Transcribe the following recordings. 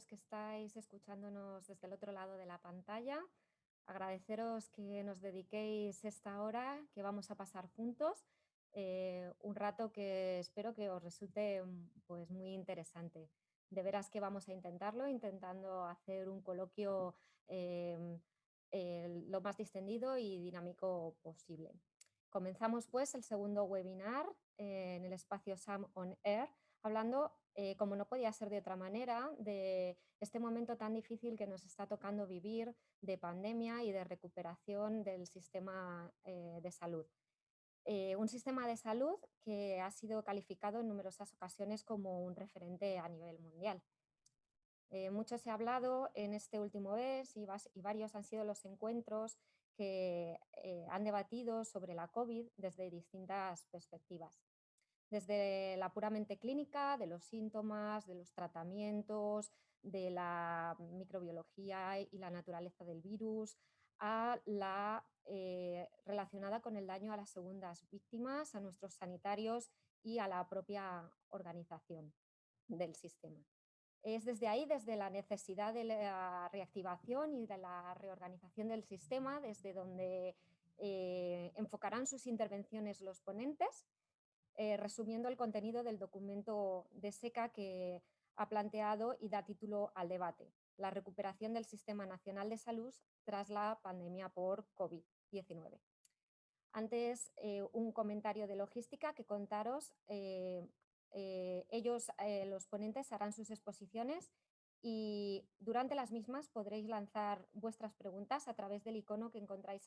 los que estáis escuchándonos desde el otro lado de la pantalla, agradeceros que nos dediquéis esta hora que vamos a pasar juntos, eh, un rato que espero que os resulte mm, pues, muy interesante. De veras que vamos a intentarlo, intentando hacer un coloquio em, lo más distendido y dinámico posible. Comenzamos pues el segundo webinar eh, en el espacio SAM On Air, hablando, eh, como no podía ser de otra manera, de este momento tan difícil que nos está tocando vivir de pandemia y de recuperación del sistema eh, de salud. un sistema de salud que ha sido calificado en numerosas ocasiones como un referente a nivel mundial. mucho se ha hablado en este último mes y, varios han sido los encuentros que eh, han debatido sobre la COVID desde distintas perspectivas. Desde la puramente clínica, de los síntomas, de los tratamientos, de la microbiología y la naturaleza del virus, a la eh, relacionada con el daño a las segundas víctimas, a nuestros sanitarios y a la propia organización del sistema. Es desde ahí, desde la necesidad de la reactivación y de la reorganización del sistema, desde donde eh, enfocarán sus intervenciones los ponentes, eh, resumiendo el contenido del documento de SECA que ha planteado y da título al debate, la recuperación del Sistema Nacional de Salud tras la pandemia por COVID-19. Antes, eh, un comentario de logística que contaros eh, ellos, los ponentes, harán sus exposiciones y durante las mismas podréis lanzar vuestras preguntas a través del icono que encontráis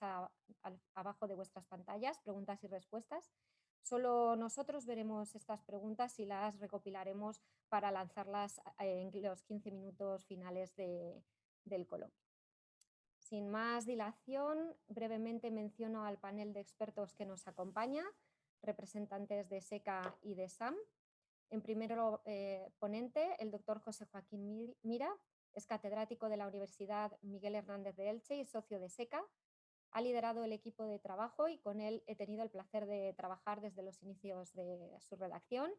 abajo de vuestras pantallas, preguntas y respuestas. Solo nosotros veremos estas preguntas y las recopilaremos para lanzarlas eh, en los 15 minutos finales del coloquio. Sin más dilación, brevemente menciono al panel de expertos que nos acompaña, representantes de SECA y de SAM. En primero eh, ponente, el doctor José Joaquín Mira, es catedrático de la Universidad Miguel Hernández de Elche y socio de SECA. Ha liderado el equipo de trabajo y con él he tenido el placer de trabajar desde los inicios de su redacción.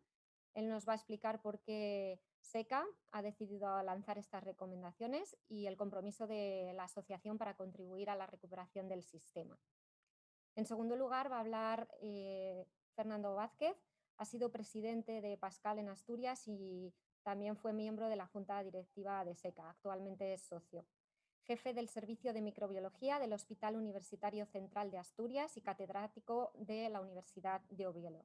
Él nos va a explicar por qué SECA ha decidido lanzar estas recomendaciones y el compromiso de la asociación para contribuir a la recuperación del sistema. En segundo lugar, va a hablar eh, Fernando Vázquez, ha sido presidente de Pascal en Asturias y también fue miembro de la Junta Directiva de SECA, actualmente es socio. Jefe del Servicio de Microbiología del Hospital Universitario Central de Asturias y catedrático de la Universidad de Oviedo.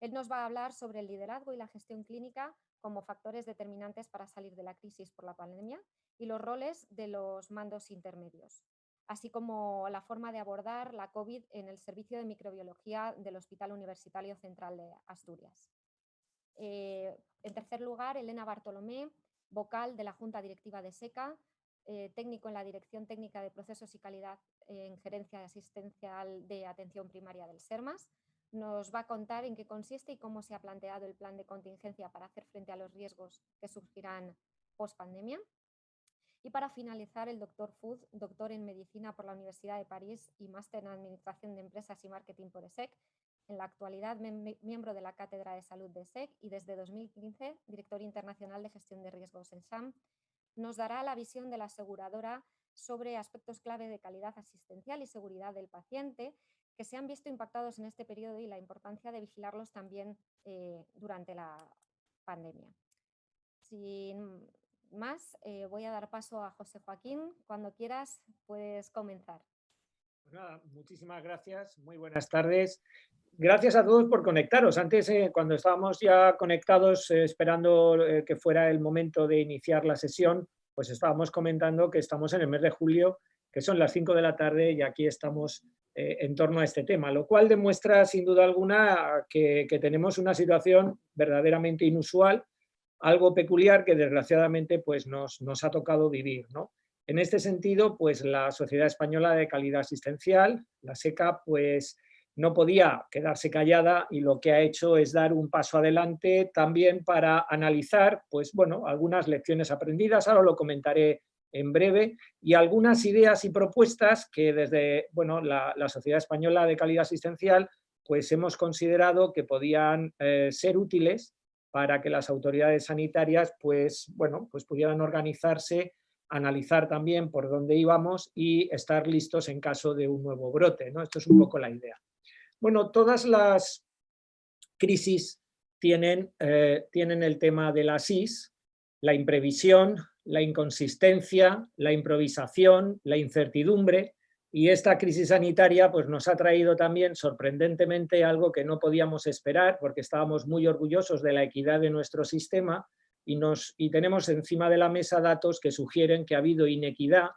Él nos va a hablar sobre el liderazgo y la gestión clínica como factores determinantes para salir de la crisis por la pandemia y los roles de los mandos intermedios así como la forma de abordar la COVID en el Servicio de Microbiología del Hospital Universitario Central de Asturias. Eh, en tercer lugar, Elena Bartolomé, vocal de la Junta Directiva de SECA, eh, técnico en la Dirección Técnica de Procesos y Calidad en Gerencia Asistencial de Atención Primaria del SERMAS. Nos va a contar en qué consiste y cómo se ha planteado el plan de contingencia para hacer frente a los riesgos que surgirán post pandemia. Y para finalizar, el doctor Food, doctor en Medicina por la Universidad de París y máster en Administración de Empresas y Marketing por ESEC, en la actualidad miembro de la Cátedra de Salud de ESEC y desde 2015 director internacional de gestión de riesgos en SAM, nos dará la visión de la aseguradora sobre aspectos clave de calidad asistencial y seguridad del paciente que se han visto impactados en este periodo y la importancia de vigilarlos también eh, durante la pandemia. Sin más, eh, voy a dar paso a José Joaquín. Cuando quieras, puedes comenzar. Pues muchísimas gracias, muy buenas tardes. Gracias a todos por conectaros. Antes, eh, cuando estábamos ya conectados, eh, esperando que fuera el momento de iniciar la sesión, pues estábamos comentando que estamos en el mes de julio, que son las 5 de la tarde y aquí estamos en torno a este tema, lo cual demuestra sin duda alguna que tenemos una situación verdaderamente inusual algo peculiar que desgraciadamente pues, nos, nos ha tocado vivir. ¿no? En este sentido, pues la Sociedad Española de Calidad Asistencial, la SECA, pues no podía quedarse callada y lo que ha hecho es dar un paso adelante también para analizar pues, bueno, algunas lecciones aprendidas, ahora lo comentaré en breve, y algunas ideas y propuestas que desde bueno, la, Sociedad Española de Calidad Asistencial pues hemos considerado que podían eh, ser útiles para que las autoridades sanitarias pues, bueno, pues pudieran organizarse, analizar también por dónde íbamos y estar listos en caso de un nuevo brote. ¿no? Esto es un poco la idea. Bueno, todas las crisis tienen, eh, tienen el tema de la SIS, la imprevisión, la inconsistencia, la improvisación, la incertidumbre, y esta crisis sanitaria pues, nos ha traído también sorprendentemente algo que no podíamos esperar porque estábamos muy orgullosos de la equidad de nuestro sistema y, nos, y tenemos encima de la mesa datos que sugieren que ha habido inequidad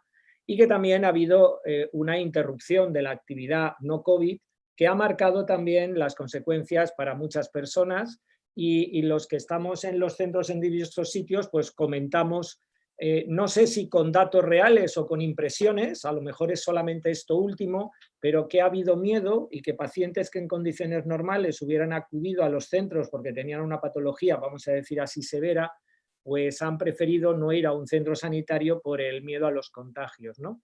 y que también ha habido eh, una interrupción de la actividad no COVID que ha marcado también las consecuencias para muchas personas y, los que estamos en los centros en diversos sitios pues comentamos eh, no sé si con datos reales o con impresiones, a lo mejor es solamente esto último, pero que ha habido miedo y que pacientes que en condiciones normales hubieran acudido a los centros porque tenían una patología, vamos a decir así, severa, pues han preferido no ir a un centro sanitario por el miedo a los contagios. ¿no?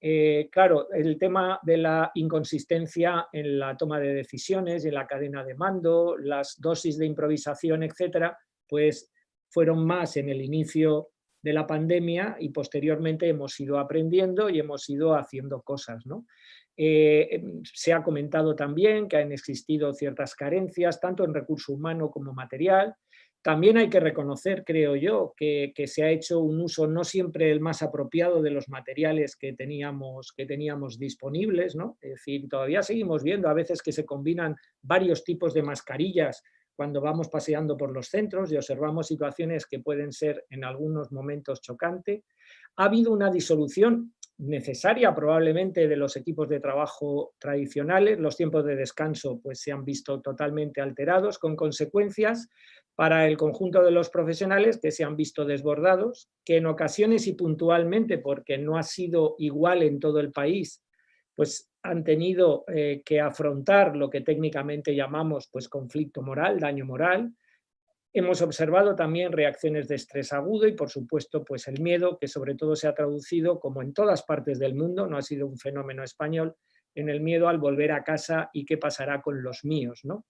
Eh, claro, el tema de la inconsistencia en la toma de decisiones, en la cadena de mando, las dosis de improvisación, etcétera, pues fueron más en el inicio de la pandemia y posteriormente hemos ido aprendiendo y hemos ido haciendo cosas. ¿no? Eh, em, se ha comentado también que han existido ciertas carencias, tanto en recurso humano como material. También hay que reconocer, creo yo, que, se ha hecho un uso no siempre el más apropiado de los materiales que teníamos, que teníamos disponibles. ¿no? Es decir, todavía seguimos viendo a veces que se combinan varios tipos de mascarillas cuando vamos paseando por los centros y observamos situaciones que pueden ser en algunos momentos chocantes. Ha habido una disolución necesaria probablemente de los equipos de trabajo tradicionales, los tiempos de descanso pues, se han visto totalmente alterados con consecuencias para el conjunto de los profesionales que se han visto desbordados, que en ocasiones y puntualmente, porque no ha sido igual en todo el país, pues han tenido eh, que afrontar lo que técnicamente llamamos pues, conflicto moral, daño moral. Hemos observado también reacciones de estrés agudo y por supuesto pues, el miedo que sobre todo se ha traducido como en todas partes del mundo, no ha sido un fenómeno español, en el miedo al volver a casa y qué pasará con los míos. ¿no?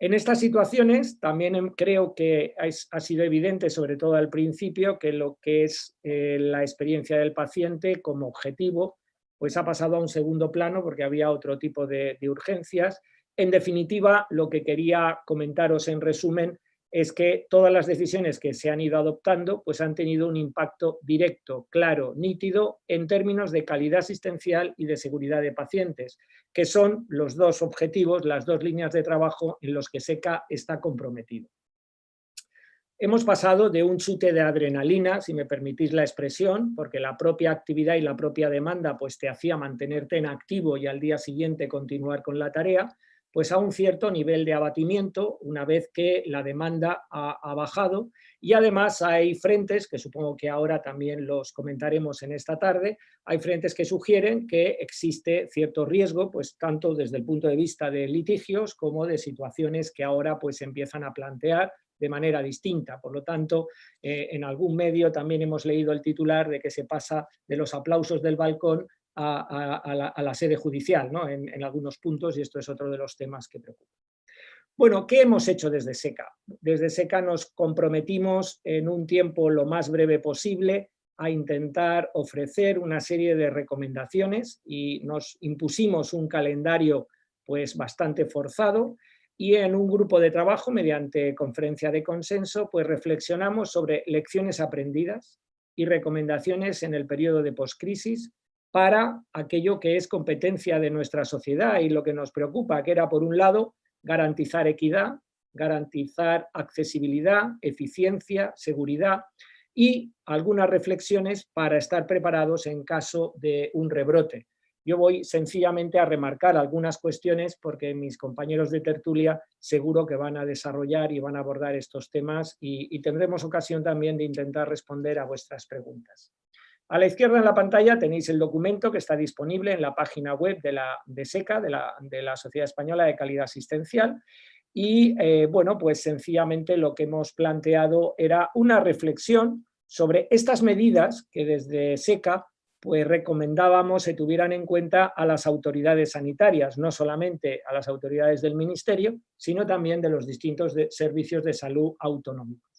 En estas situaciones también em, creo que ha sido evidente, sobre todo al principio, que lo que es eh, la experiencia del paciente como objetivo pues ha pasado a un segundo plano porque había otro tipo de, urgencias. En definitiva, lo que quería comentaros en resumen es que todas las decisiones que se han ido adoptando pues han tenido un impacto directo, claro, nítido en términos de calidad asistencial y de seguridad de pacientes, que son los dos objetivos, las dos líneas de trabajo en los que SECA está comprometido. Hemos pasado de un chute de adrenalina, si me permitís la expresión, porque la propia actividad y la propia demanda pues, te hacía mantenerte en activo y al día siguiente continuar con la tarea, pues a un cierto nivel de abatimiento una vez que la demanda ha, bajado y además hay frentes, que supongo que ahora también los comentaremos en esta tarde, hay frentes que sugieren que existe cierto riesgo, pues tanto desde el punto de vista de litigios como de situaciones que ahora pues empiezan a plantear de manera distinta. Por lo tanto, eh, en algún medio también hemos leído el titular de que se pasa de los aplausos del balcón a, la, sede judicial ¿no? en, algunos puntos y esto es otro de los temas que preocupa. Bueno, ¿qué hemos hecho desde SECA? Desde SECA nos comprometimos en un tiempo lo más breve posible a intentar ofrecer una serie de recomendaciones y nos impusimos un calendario pues bastante forzado y en un grupo de trabajo, mediante conferencia de consenso, pues reflexionamos sobre lecciones aprendidas y recomendaciones en el periodo de poscrisis para aquello que es competencia de nuestra sociedad y lo que nos preocupa, que era por un lado garantizar equidad, garantizar accesibilidad, eficiencia, seguridad y algunas reflexiones para estar preparados en caso de un rebrote. Yo voy sencillamente a remarcar algunas cuestiones porque mis compañeros de tertulia seguro que van a desarrollar y van a abordar estos temas y, tendremos ocasión también de intentar responder a vuestras preguntas. A la izquierda en la pantalla tenéis el documento que está disponible en la página web de, la, de SECA, de la, Sociedad Española de Calidad Asistencial, y eh, bueno, pues sencillamente lo que hemos planteado era una reflexión sobre estas medidas que desde SECA pues recomendábamos se tuvieran en cuenta a las autoridades sanitarias, no solamente a las autoridades del Ministerio, sino también de los distintos servicios de salud autonómicos.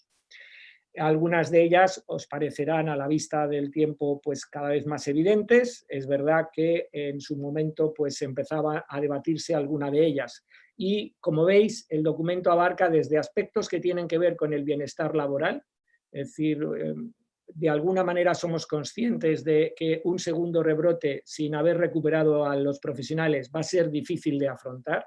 Algunas de ellas os parecerán a la vista del tiempo pues cada vez más evidentes. Es verdad que en su momento pues empezaba a debatirse alguna de ellas. Y como veis, el documento abarca desde aspectos que tienen que ver con el bienestar laboral, es decir, em, de alguna manera somos conscientes de que un segundo rebrote sin haber recuperado a los profesionales va a ser difícil de afrontar.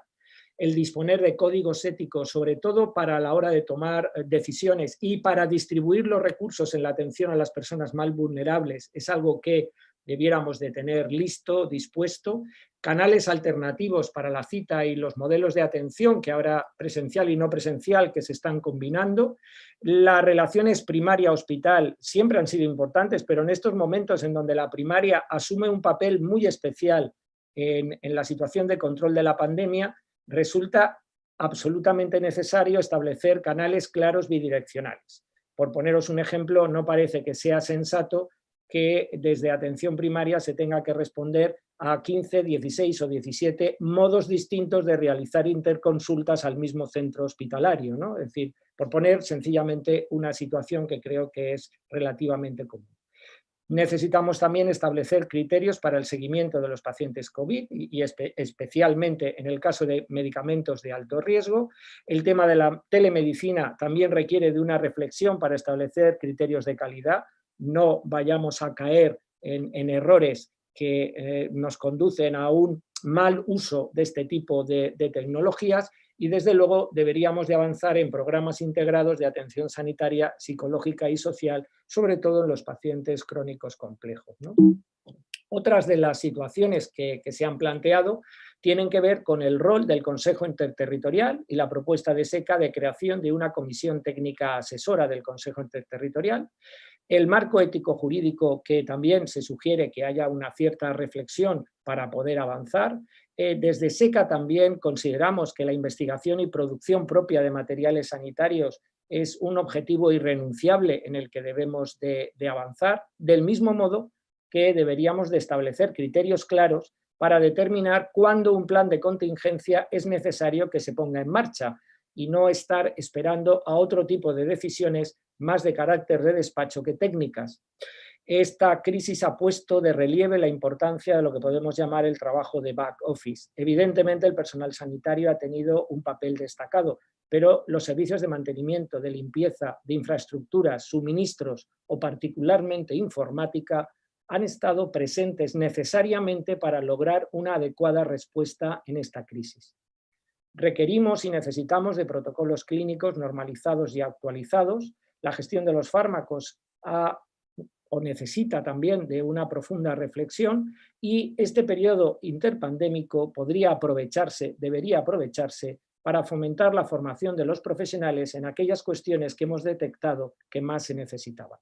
El disponer de códigos éticos, sobre todo para la hora de tomar eh, decisiones y para distribuir los recursos en la atención a las personas más vulnerables, es algo que debiéramos de tener listo, dispuesto, canales alternativos para la cita y los modelos de atención que ahora presencial y no presencial que se están combinando. Las relaciones primaria-hospital siempre han sido importantes, pero en estos momentos en donde la primaria asume un papel muy especial en, en la situación de control de la pandemia, resulta absolutamente necesario establecer canales claros bidireccionales. Por poneros un ejemplo, no parece que sea sensato que desde atención primaria se tenga que responder a 15, 16 o 17 modos distintos de realizar interconsultas al mismo centro hospitalario. ¿no? Es decir, por poner sencillamente una situación que creo que es relativamente común. Necesitamos también establecer criterios para el seguimiento de los pacientes COVID y, especialmente en el caso de medicamentos de alto riesgo. El tema de la telemedicina también requiere de una reflexión para establecer criterios de calidad. No vayamos a caer en errores que eh, nos conducen a un mal uso de este tipo de, tecnologías y desde luego deberíamos de avanzar en programas integrados de atención sanitaria, psicológica y social, sobre todo en los pacientes crónicos complejos. Otras de las situaciones que, que, se han planteado tienen que ver con el rol del Consejo Interterritorial y la propuesta de SECA de creación de una comisión técnica asesora del Consejo Interterritorial, el marco ético jurídico que también se sugiere que haya una cierta reflexión para poder avanzar. Eh, desde SECA también consideramos que la investigación y producción propia de materiales sanitarios es un objetivo irrenunciable en el que debemos de, de avanzar, del mismo modo que deberíamos de establecer criterios claros para determinar cuándo un plan de contingencia es necesario que se ponga en marcha y no estar esperando a otro tipo de decisiones más de carácter de despacho que técnicas. Esta crisis ha puesto de relieve la importancia de lo que podemos llamar el trabajo de back office. Evidentemente el personal sanitario ha tenido un papel destacado, pero los servicios de mantenimiento, de limpieza, de infraestructuras, suministros o particularmente informática han estado presentes necesariamente para lograr una adecuada respuesta en esta crisis. Requerimos y necesitamos de protocolos clínicos normalizados y actualizados la gestión de los fármacos o necesita también de una profunda reflexión y este periodo interpandémico podría aprovecharse, debería aprovecharse para fomentar la formación de los profesionales en aquellas cuestiones que hemos detectado que más se necesitaban.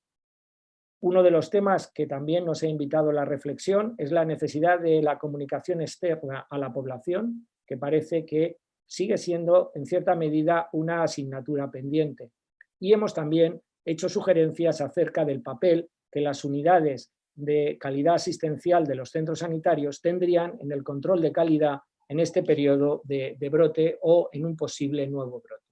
Uno de los temas que también nos ha invitado a la reflexión es la necesidad de la comunicación externa a la población, que parece que sigue siendo en cierta medida una asignatura pendiente y hemos también hecho sugerencias acerca del papel que las unidades de calidad asistencial de los centros sanitarios tendrían en el control de calidad en este periodo de, brote o en un posible nuevo brote.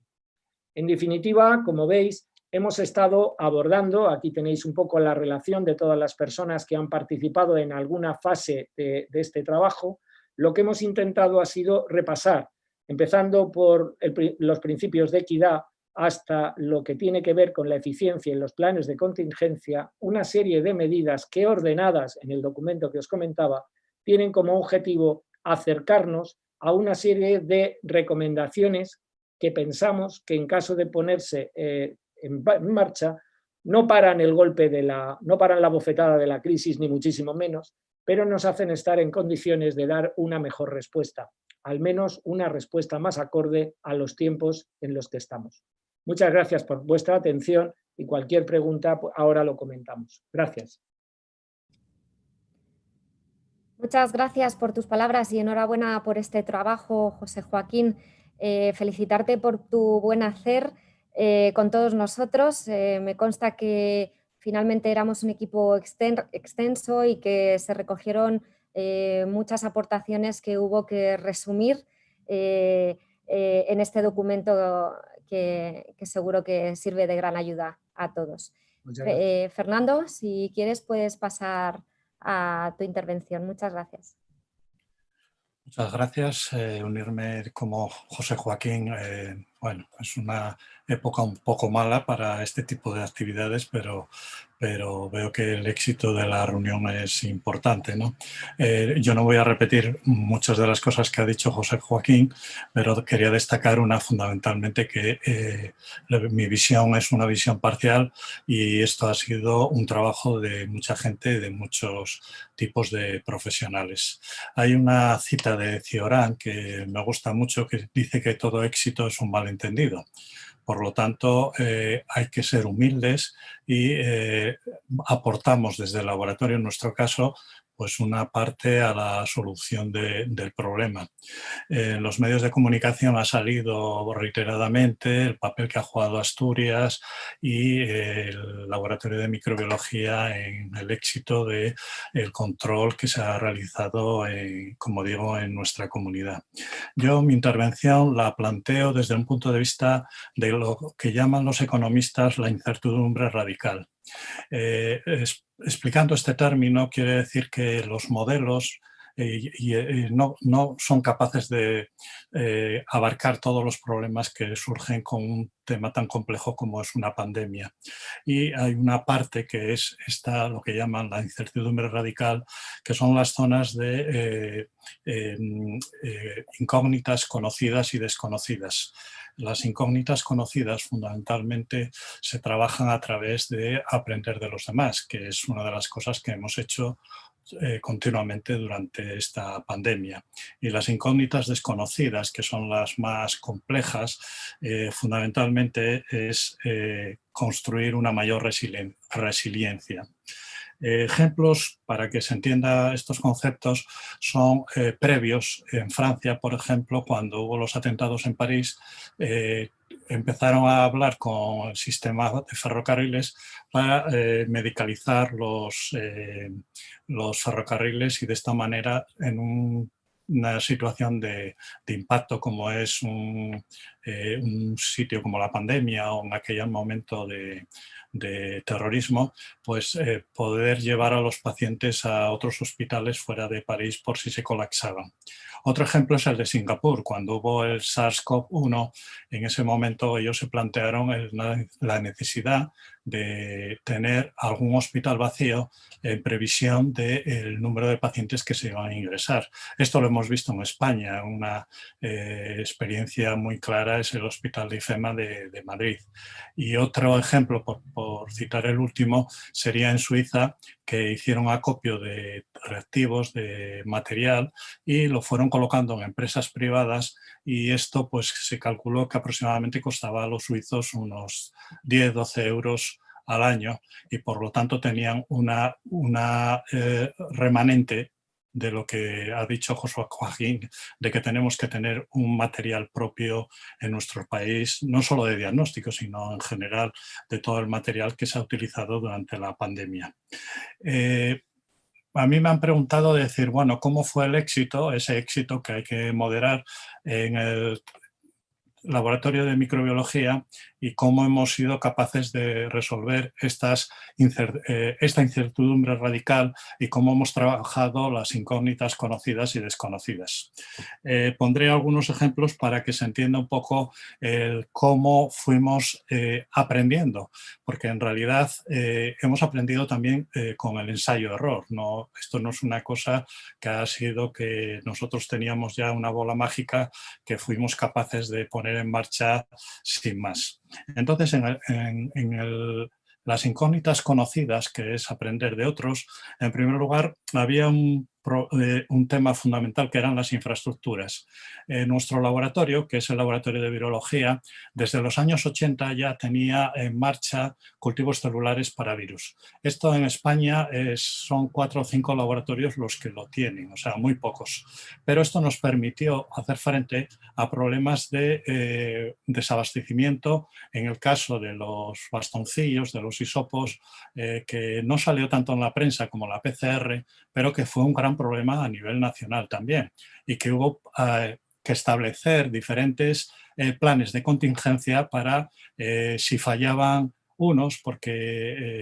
En definitiva, como veis, hemos estado abordando, aquí tenéis un poco la relación de todas las personas que han participado en alguna fase de, este trabajo, lo que hemos intentado ha sido repasar, empezando por los principios de equidad, hasta lo que tiene que ver con la eficiencia en los planes de contingencia, una serie de medidas que ordenadas en el documento que os comentaba, tienen como objetivo acercarnos a una serie de recomendaciones que pensamos que en caso de ponerse eh, en marcha no paran el golpe de la, no paran la bofetada de la crisis ni muchísimo menos, pero nos hacen estar en condiciones de dar una mejor respuesta, al menos una respuesta más acorde a los tiempos en los que estamos. Muchas gracias por vuestra atención y cualquier pregunta pues, ahora lo comentamos. Gracias. Muchas gracias por tus palabras y enhorabuena por este trabajo, José Joaquín. Eh, felicitarte por tu buen hacer eh, con todos nosotros. Eh, me consta que finalmente éramos un equipo extenso y que se recogieron muchas aportaciones que hubo que resumir en este documento que, seguro que sirve de gran ayuda a todos. Fernando, si quieres puedes pasar a tu intervención. Muchas gracias. Muchas gracias. unirme como José Joaquín, bueno, es una época un poco mala para este tipo de actividades, pero pero veo que el éxito de la reunión es importante. ¿no? Eh, yo no voy a repetir muchas de las cosas que ha dicho José Joaquín, pero quería destacar una fundamentalmente que eh, mi visión es una visión parcial y esto ha sido un trabajo de mucha gente, de muchos tipos de profesionales. Hay una cita de Ciorán que me gusta mucho que dice que todo éxito es un malentendido. Por lo tanto, eh, hay que ser humildes y eh, aportamos desde el laboratorio, en nuestro caso, pues una parte a la solución del problema. En los medios de comunicación ha salido reiteradamente el papel que ha jugado Asturias y el laboratorio de microbiología en el éxito del el control que se ha realizado, como digo, en nuestra comunidad. Yo mi intervención la planteo desde un punto de vista de lo que llaman los economistas la incertidumbre radical. Eh, explicando este término quiere decir que los modelos eh, eh, no, son capaces de abarcar todos los problemas que surgen con un tema tan complejo como es una pandemia. Y hay una parte que es esta, lo que llaman la incertidumbre radical, que son las zonas de em, incógnitas conocidas y desconocidas. Las incógnitas conocidas fundamentalmente se trabajan a través de aprender de los demás, que es una de las cosas que hemos hecho eh, continuamente durante esta pandemia. Y las incógnitas desconocidas, que son las más complejas, eh, fundamentalmente es eh, construir una mayor resiliencia. Ejemplos para que se entienda estos conceptos son previos. En Francia, por ejemplo, cuando hubo los atentados en París, empezaron a hablar con el sistema de ferrocarriles para eh, medicalizar los, eh, los ferrocarriles y de esta manera en una situación de, impacto como es eh, un, sitio como la pandemia o en aquel momento de, de terrorismo, pues poder llevar a los pacientes a otros hospitales fuera de París por si se colapsaban. Otro ejemplo es el de Singapur. Cuando hubo el SARS-CoV-1, en ese momento ellos se plantearon la necesidad de tener algún hospital vacío en previsión del número de pacientes que se iban a ingresar. Esto lo hemos visto en España, una eh, experiencia muy clara es el Hospital de IFEMA de, Madrid. Y otro ejemplo, por, por, citar el último, sería en Suiza, que hicieron acopio de reactivos, de material, y lo fueron colocando en empresas privadas y esto pues se calculó que aproximadamente costaba a los suizos unos 10-12 euros al año y por lo tanto tenían una, una eh, remanente de lo que ha dicho Josué Joaquín, de que tenemos que tener un material propio en nuestro país, no solo de diagnóstico, sino en general de todo el material que se ha utilizado durante la pandemia. Eh, a mí me han preguntado decir, bueno, ¿cómo fue el éxito? Ese éxito que hay que moderar en el laboratorio de microbiología y cómo hemos sido capaces de resolver eh, esta incertidumbre radical y cómo hemos trabajado las incógnitas conocidas y desconocidas. Eh, pondré algunos ejemplos para que se entienda un poco cómo fuimos eh, aprendiendo, porque en realidad hemos aprendido también con el ensayo-error. Esto no es una cosa que ha sido que nosotros teníamos ya una bola mágica que fuimos capaces de poner en marcha sin más. Entonces, en, las incógnitas conocidas, que es aprender de otros, en primer lugar, había un un tema fundamental que eran las infraestructuras. nuestro laboratorio, que es el laboratorio de virología, desde los años 80 ya tenía en marcha cultivos celulares para virus. Esto en España son cuatro o cinco laboratorios los que lo tienen, o sea, muy pocos. Pero esto nos permitió hacer frente a problemas de eh, desabastecimiento en el caso de los bastoncillos, de los hisopos, eh, que no salió tanto en la prensa como la PCR, pero que fue un gran problema a nivel nacional también y que hubo eh, que establecer diferentes planes de contingencia para si fallaban unos porque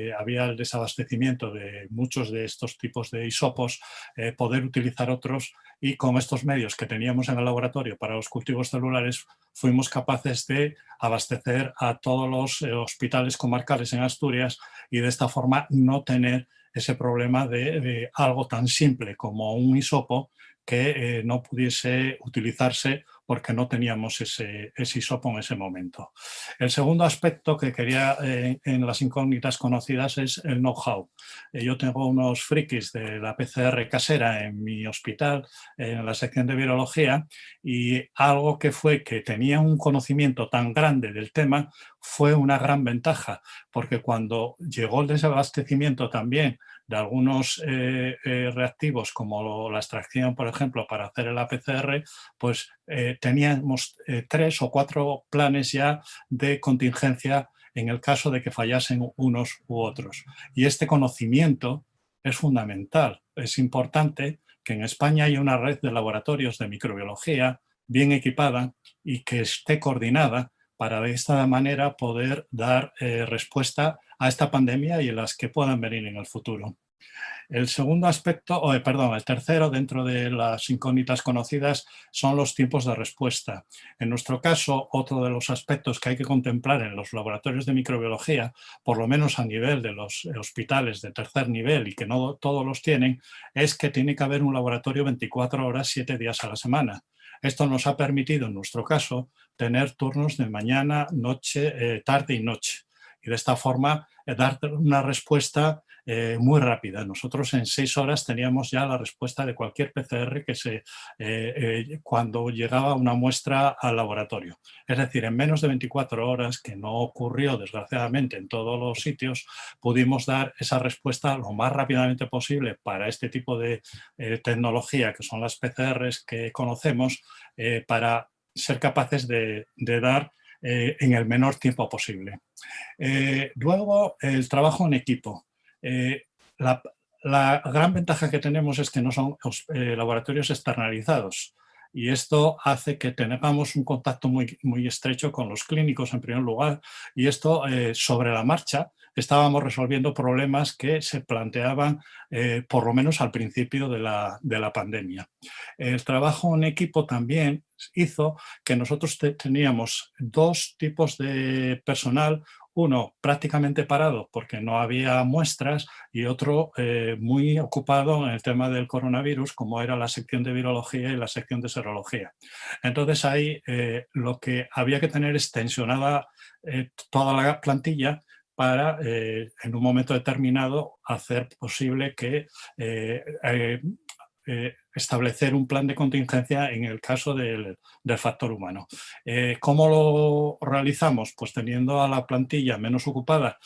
eh, había el desabastecimiento de muchos de estos tipos de hisopos, eh, poder utilizar otros y con estos medios que teníamos en el laboratorio para los cultivos celulares fuimos capaces de abastecer a todos los eh, hospitales comarcales en Asturias y de esta forma no tener ese problema de, algo tan simple como un hisopo que no pudiese utilizarse porque no teníamos ese, ese en ese momento. El segundo aspecto que quería eh, en las incógnitas conocidas es el know-how. Eh, yo tengo unos frikis de la PCR casera en mi hospital, en la sección de virología, y algo que fue que tenía un conocimiento tan grande del tema fue una gran ventaja, porque cuando llegó el desabastecimiento también de algunos eh, eh, reactivos como la extracción, por ejemplo, para hacer el APCR, pues eh, teníamos tres o cuatro planes ya de contingencia en el caso de que fallasen unos u otros. Y este conocimiento es fundamental. Es importante que en España haya una red de laboratorios de microbiología bien equipada y que esté coordinada para de esta manera poder dar respuesta a esta pandemia y las que puedan venir en el futuro. El segundo aspecto, o, perdón, el tercero dentro de las incógnitas conocidas son los tiempos de respuesta. En nuestro caso, otro de los aspectos que hay que contemplar en los laboratorios de microbiología, por lo menos a nivel de los hospitales de tercer nivel y que no todos los tienen, es que tiene que haber un laboratorio 24 horas, 7 días a la semana. Esto nos ha permitido, en nuestro caso, tener turnos de mañana, noche, eh, tarde y noche. Y de esta forma, eh, dar una respuesta eh, muy rápida. Nosotros en seis horas teníamos ya la respuesta de cualquier PCR que se, eh, cuando llegaba una muestra al laboratorio. Es decir, en menos de 24 horas, que no ocurrió desgraciadamente en todos los sitios, pudimos dar esa respuesta lo más rápidamente posible para este tipo de tecnología que son las PCRs que conocemos para ser capaces de, dar eh, en el menor tiempo posible. Eh, luego, el trabajo en equipo. Eh, la, gran ventaja que tenemos es que no son laboratorios externalizados y esto hace que tengamos un contacto muy, muy estrecho con los clínicos en primer lugar y esto sobre la marcha estábamos resolviendo problemas que se planteaban eh, por lo menos al principio de la, de la, pandemia. El trabajo en equipo también hizo que nosotros teníamos dos tipos de personal, uno prácticamente parado porque no había muestras y otro eh, muy ocupado en el tema del coronavirus como era la sección de virología y la sección de serología. Entonces ahí eh, lo que había que tener es tensionada toda la plantilla para en un momento determinado hacer posible que eh, establecer un plan de contingencia en el caso del, factor humano. Eh, ¿Cómo lo realizamos? Pues teniendo a la plantilla menos ocupada,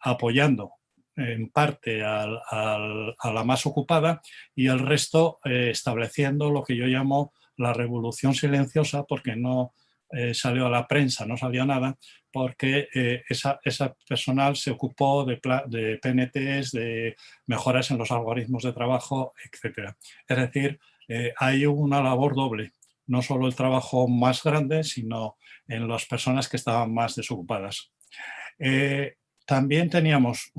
apoyando en parte a la más ocupada y el resto eh, estableciendo lo que yo llamo la revolución silenciosa porque no salió a la prensa, no salió nada, porque eh, esa, personal se ocupó de, de, PNTs, de mejoras en los algoritmos de trabajo, etc. Es decir, eh, hay una labor doble, no solo el trabajo más grande, sino en las personas que estaban más desocupadas. Eh, también teníamos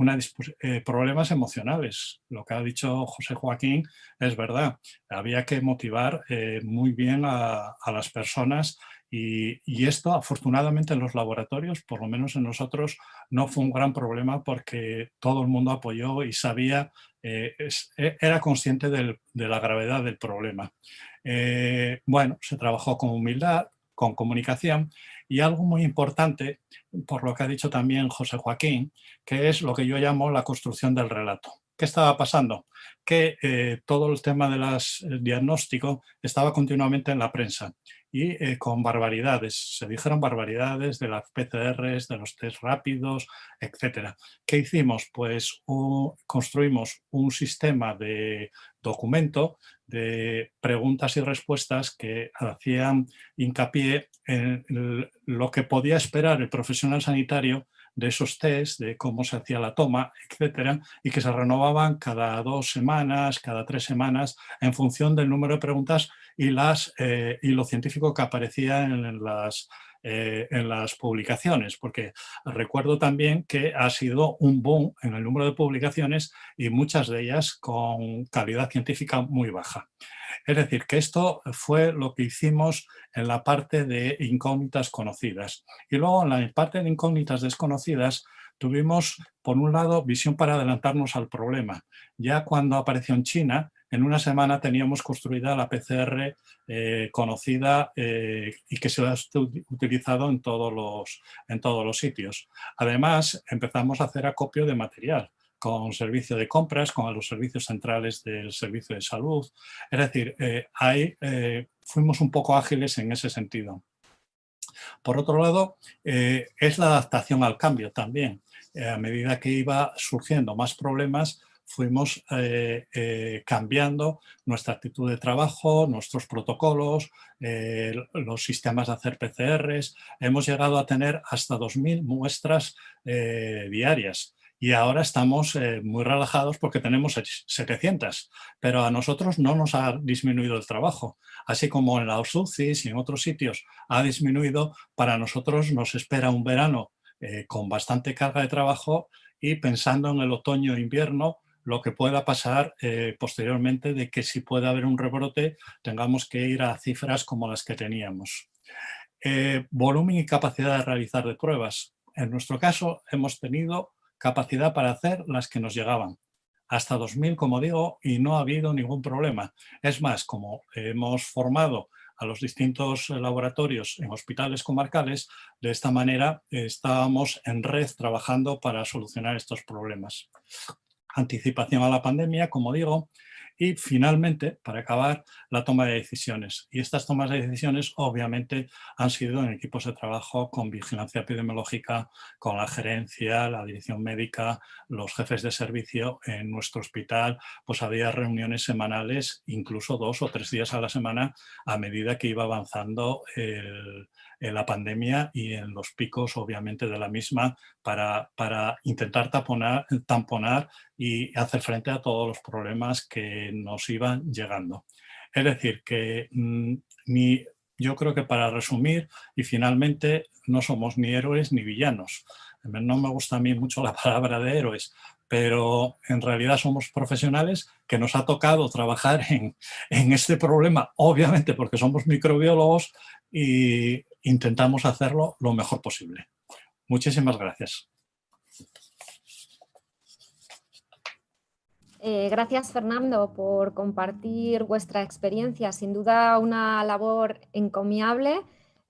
problemas emocionales. Lo que ha dicho José Joaquín es verdad. Había que motivar muy bien a las personas y, esto, afortunadamente, en los laboratorios, por lo menos en nosotros, no fue un gran problema porque todo el mundo apoyó y sabía, eh, e, era consciente de la gravedad del problema. Eh, bueno, se trabajó con humildad, con comunicación y algo muy importante, por lo que ha dicho también José Joaquín, que es lo que yo llamo la construcción del relato. ¿Qué estaba pasando? Que eh, todo el tema del diagnóstico estaba continuamente en la prensa y eh, con barbaridades. Se dijeron barbaridades de las PCRs, de los test rápidos, etc. ¿Qué hicimos? Pues construimos un sistema de documento de preguntas y respuestas que hacían hincapié en lo que podía esperar el profesional sanitario de esos test, de cómo se hacía la toma, etcétera, y que se renovaban cada dos semanas, cada tres semanas, en función del número de preguntas y, las, eh, lo científico que aparecía en las, eh, en las publicaciones, porque recuerdo también que ha sido un boom en el número de publicaciones y muchas de ellas con calidad científica muy baja. Es decir, que esto fue lo que hicimos en la parte de incógnitas conocidas. Y luego en la parte de incógnitas desconocidas tuvimos, por un lado, visión para adelantarnos al problema. Ya cuando apareció en China, en una semana teníamos construida la PCR eh, conocida eh, y que se ha utilizado en todos, los, en todos los sitios. Además, empezamos a hacer acopio de material con servicio de compras, con los servicios centrales del servicio de salud. Es decir, eh, fuimos un poco ágiles en ese sentido. Por otro lado, es la adaptación al cambio también. a medida que iba surgiendo más problemas, fuimos eh, eh, cambiando nuestra actitud de trabajo, nuestros protocolos, eh, los sistemas de hacer PCRs. Hemos llegado a tener hasta 2.000 muestras diarias y ahora estamos muy relajados porque tenemos 700, pero a nosotros no nos ha disminuido el trabajo. Así como en la UCIs y en otros sitios ha disminuido, para nosotros nos espera un verano con bastante carga de trabajo y pensando en el otoño-invierno lo que pueda pasar eh, posteriormente de que si puede haber un rebrote tengamos que ir a cifras como las que teníamos. Eh, volumen y capacidad de realizar de pruebas. En nuestro caso hemos tenido capacidad para hacer las que nos llegaban. Hasta 2000, como digo, y no ha habido ningún problema. Es más, como hemos formado a los distintos laboratorios en hospitales comarcales, de esta manera estábamos en red trabajando para solucionar estos problemas anticipación a la pandemia, como digo, y finalmente, para acabar, la toma de decisiones. Y estas tomas de decisiones obviamente han sido en equipos de trabajo con vigilancia epidemiológica, con la gerencia, la dirección médica, los jefes de servicio en nuestro hospital, pues había reuniones semanales, incluso dos o tres días a la semana, a medida que iba avanzando el, en la pandemia y en los picos obviamente de la misma para, para intentar taponar, tamponar y hacer frente a todos los problemas que nos iban llegando. Es decir, que mm, ni, yo creo que para resumir y finalmente no somos ni héroes ni villanos. No me gusta a mí mucho la palabra de héroes, pero en realidad somos profesionales que nos ha tocado trabajar en, en, este problema, obviamente porque somos microbiólogos y intentamos hacerlo lo mejor posible. Muchísimas gracias. Eh, gracias Fernando por compartir vuestra experiencia, sin duda una labor encomiable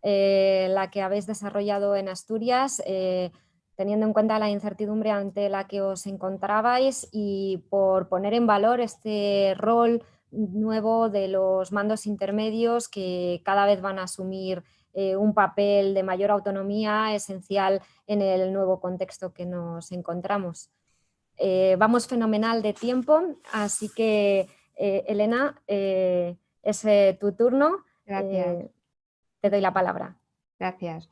eh, la que habéis desarrollado en Asturias, eh, teniendo en cuenta la incertidumbre ante la que os encontrabais y por poner en valor este rol nuevo de los mandos intermedios que cada vez van a asumir eh, un papel de mayor autonomía esencial en el nuevo contexto que nos encontramos. Eh, vamos fenomenal de tiempo, así que eh, Elena, es tu turno. Gracias. te doy la palabra. Gracias.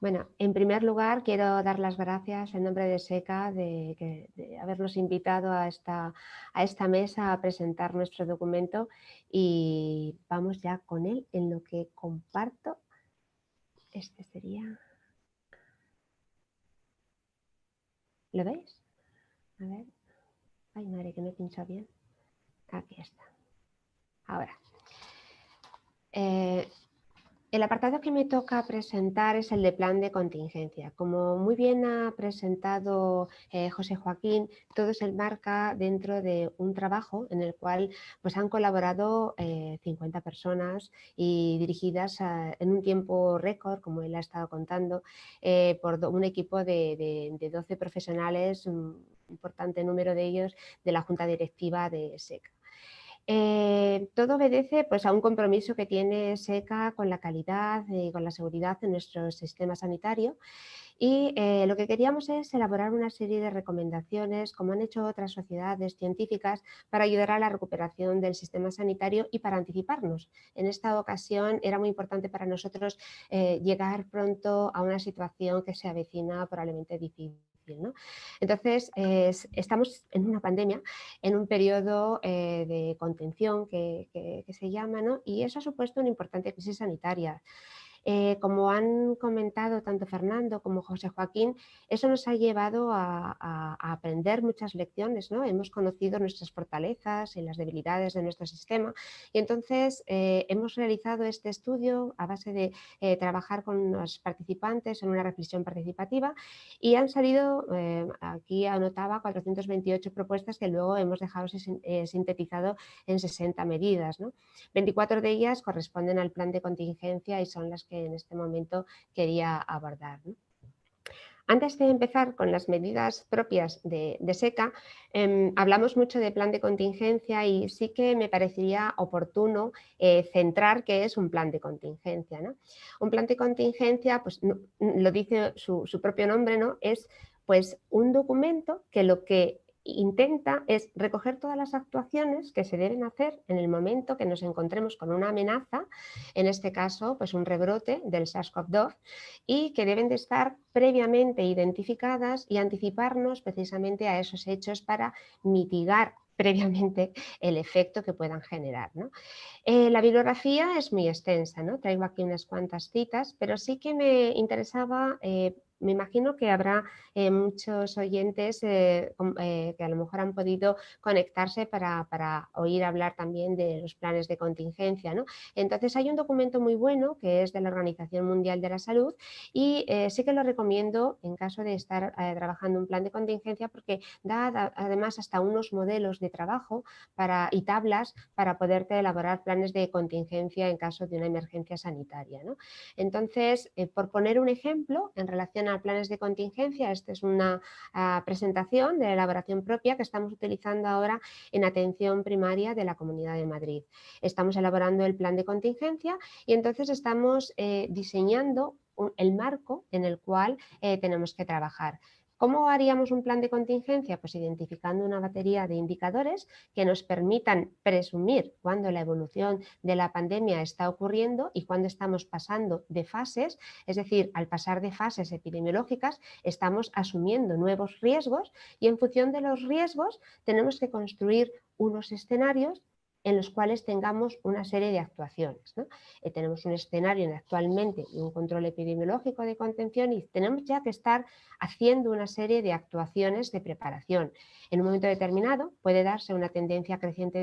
Bueno, en primer lugar quiero dar las gracias en nombre de SECA de, habernos invitado a esta, a esta mesa a presentar nuestro documento y vamos ya con él en lo que comparto. Este sería... ¿Lo veis? A ver. Ay, madre, que no he pinchado bien. Aquí está. Ahora. Eh, El apartado que me toca presentar es el de plan de contingencia. Como muy bien ha presentado eh, José Joaquín, todo se enmarca dentro de un trabajo en el cual pues, han colaborado 50 eh, personas y dirigidas en un tiempo récord, como él ha estado contando, eh, por un equipo de, de 12 profesionales, un importante número de ellos de la Junta Directiva de SECA. Eh, todo obedece pues, a un compromiso que tiene SECA con la calidad y con la seguridad de nuestro sistema sanitario y eh, lo que queríamos es elaborar una serie de recomendaciones, como han hecho otras sociedades científicas, para ayudar a la recuperación del sistema sanitario y para anticiparnos. En esta ocasión era muy importante para nosotros eh, llegar pronto a una situación que se avecina probablemente difícil. Entonces, estamos en una pandemia, en un periodo eh, de contención que, que, se llama, ¿no? y eso ha supuesto una importante crisis sanitaria. Eh, como han comentado tanto Fernando como José Joaquín, eso nos ha llevado a, aprender muchas lecciones, ¿no? hemos conocido nuestras fortalezas y las debilidades de nuestro sistema y entonces eh, hemos realizado este estudio a base de eh, trabajar con los participantes en una reflexión participativa y han salido, aquí anotaba 428 propuestas que luego hemos dejado sintetizado en 60 medidas. 24 de ellas corresponden al plan de contingencia y son las que en este momento quería abordar. Antes de empezar con las medidas propias de, SECA, em, hablamos mucho de plan de contingencia y sí que me parecería oportuno eh, centrar qué es un plan de contingencia. Un plan de contingencia, pues lo dice su, su propio nombre, ¿no? es pues, un documento que lo que intenta es recoger todas las actuaciones que se deben hacer en el momento que nos encontremos con una amenaza, en este caso pues un rebrote del SARS-CoV-2 y que deben de estar previamente identificadas y anticiparnos precisamente a esos hechos para mitigar previamente el efecto que puedan generar. Eh, la bibliografía es muy extensa, ¿no? traigo aquí unas cuantas citas, pero sí que me interesaba eh, me imagino que habrá eh, muchos oyentes eh, eh, que a lo mejor han podido conectarse para, oír hablar también de los planes de contingencia. ¿no? Entonces hay un documento muy bueno que es de la Organización Mundial de la Salud y sí que lo recomiendo en caso de estar trabajando un plan de contingencia porque da además hasta unos modelos de trabajo para, y tablas para poderte elaborar planes de contingencia en caso de una emergencia sanitaria. ¿no? Entonces, por poner un ejemplo en relación planes de contingencia. Esta es una ah, presentación de elaboración propia que estamos utilizando ahora en atención primaria de la Comunidad de Madrid. Estamos elaborando el plan de contingencia y entonces estamos eh, diseñando el marco en el cual eh, tenemos que trabajar. ¿Cómo haríamos un plan de contingencia? Pues identificando una batería de indicadores que nos permitan presumir cuándo la evolución de la pandemia está ocurriendo y cuándo estamos pasando de fases, es decir, al pasar de fases epidemiológicas estamos asumiendo nuevos riesgos y en función de los riesgos tenemos que construir unos escenarios en los cuales tengamos una serie de actuaciones. Eh, tenemos un escenario actualmente y un control epidemiológico de contención y tenemos ya que estar haciendo una serie de actuaciones de preparación. En un momento determinado puede darse una tendencia creciente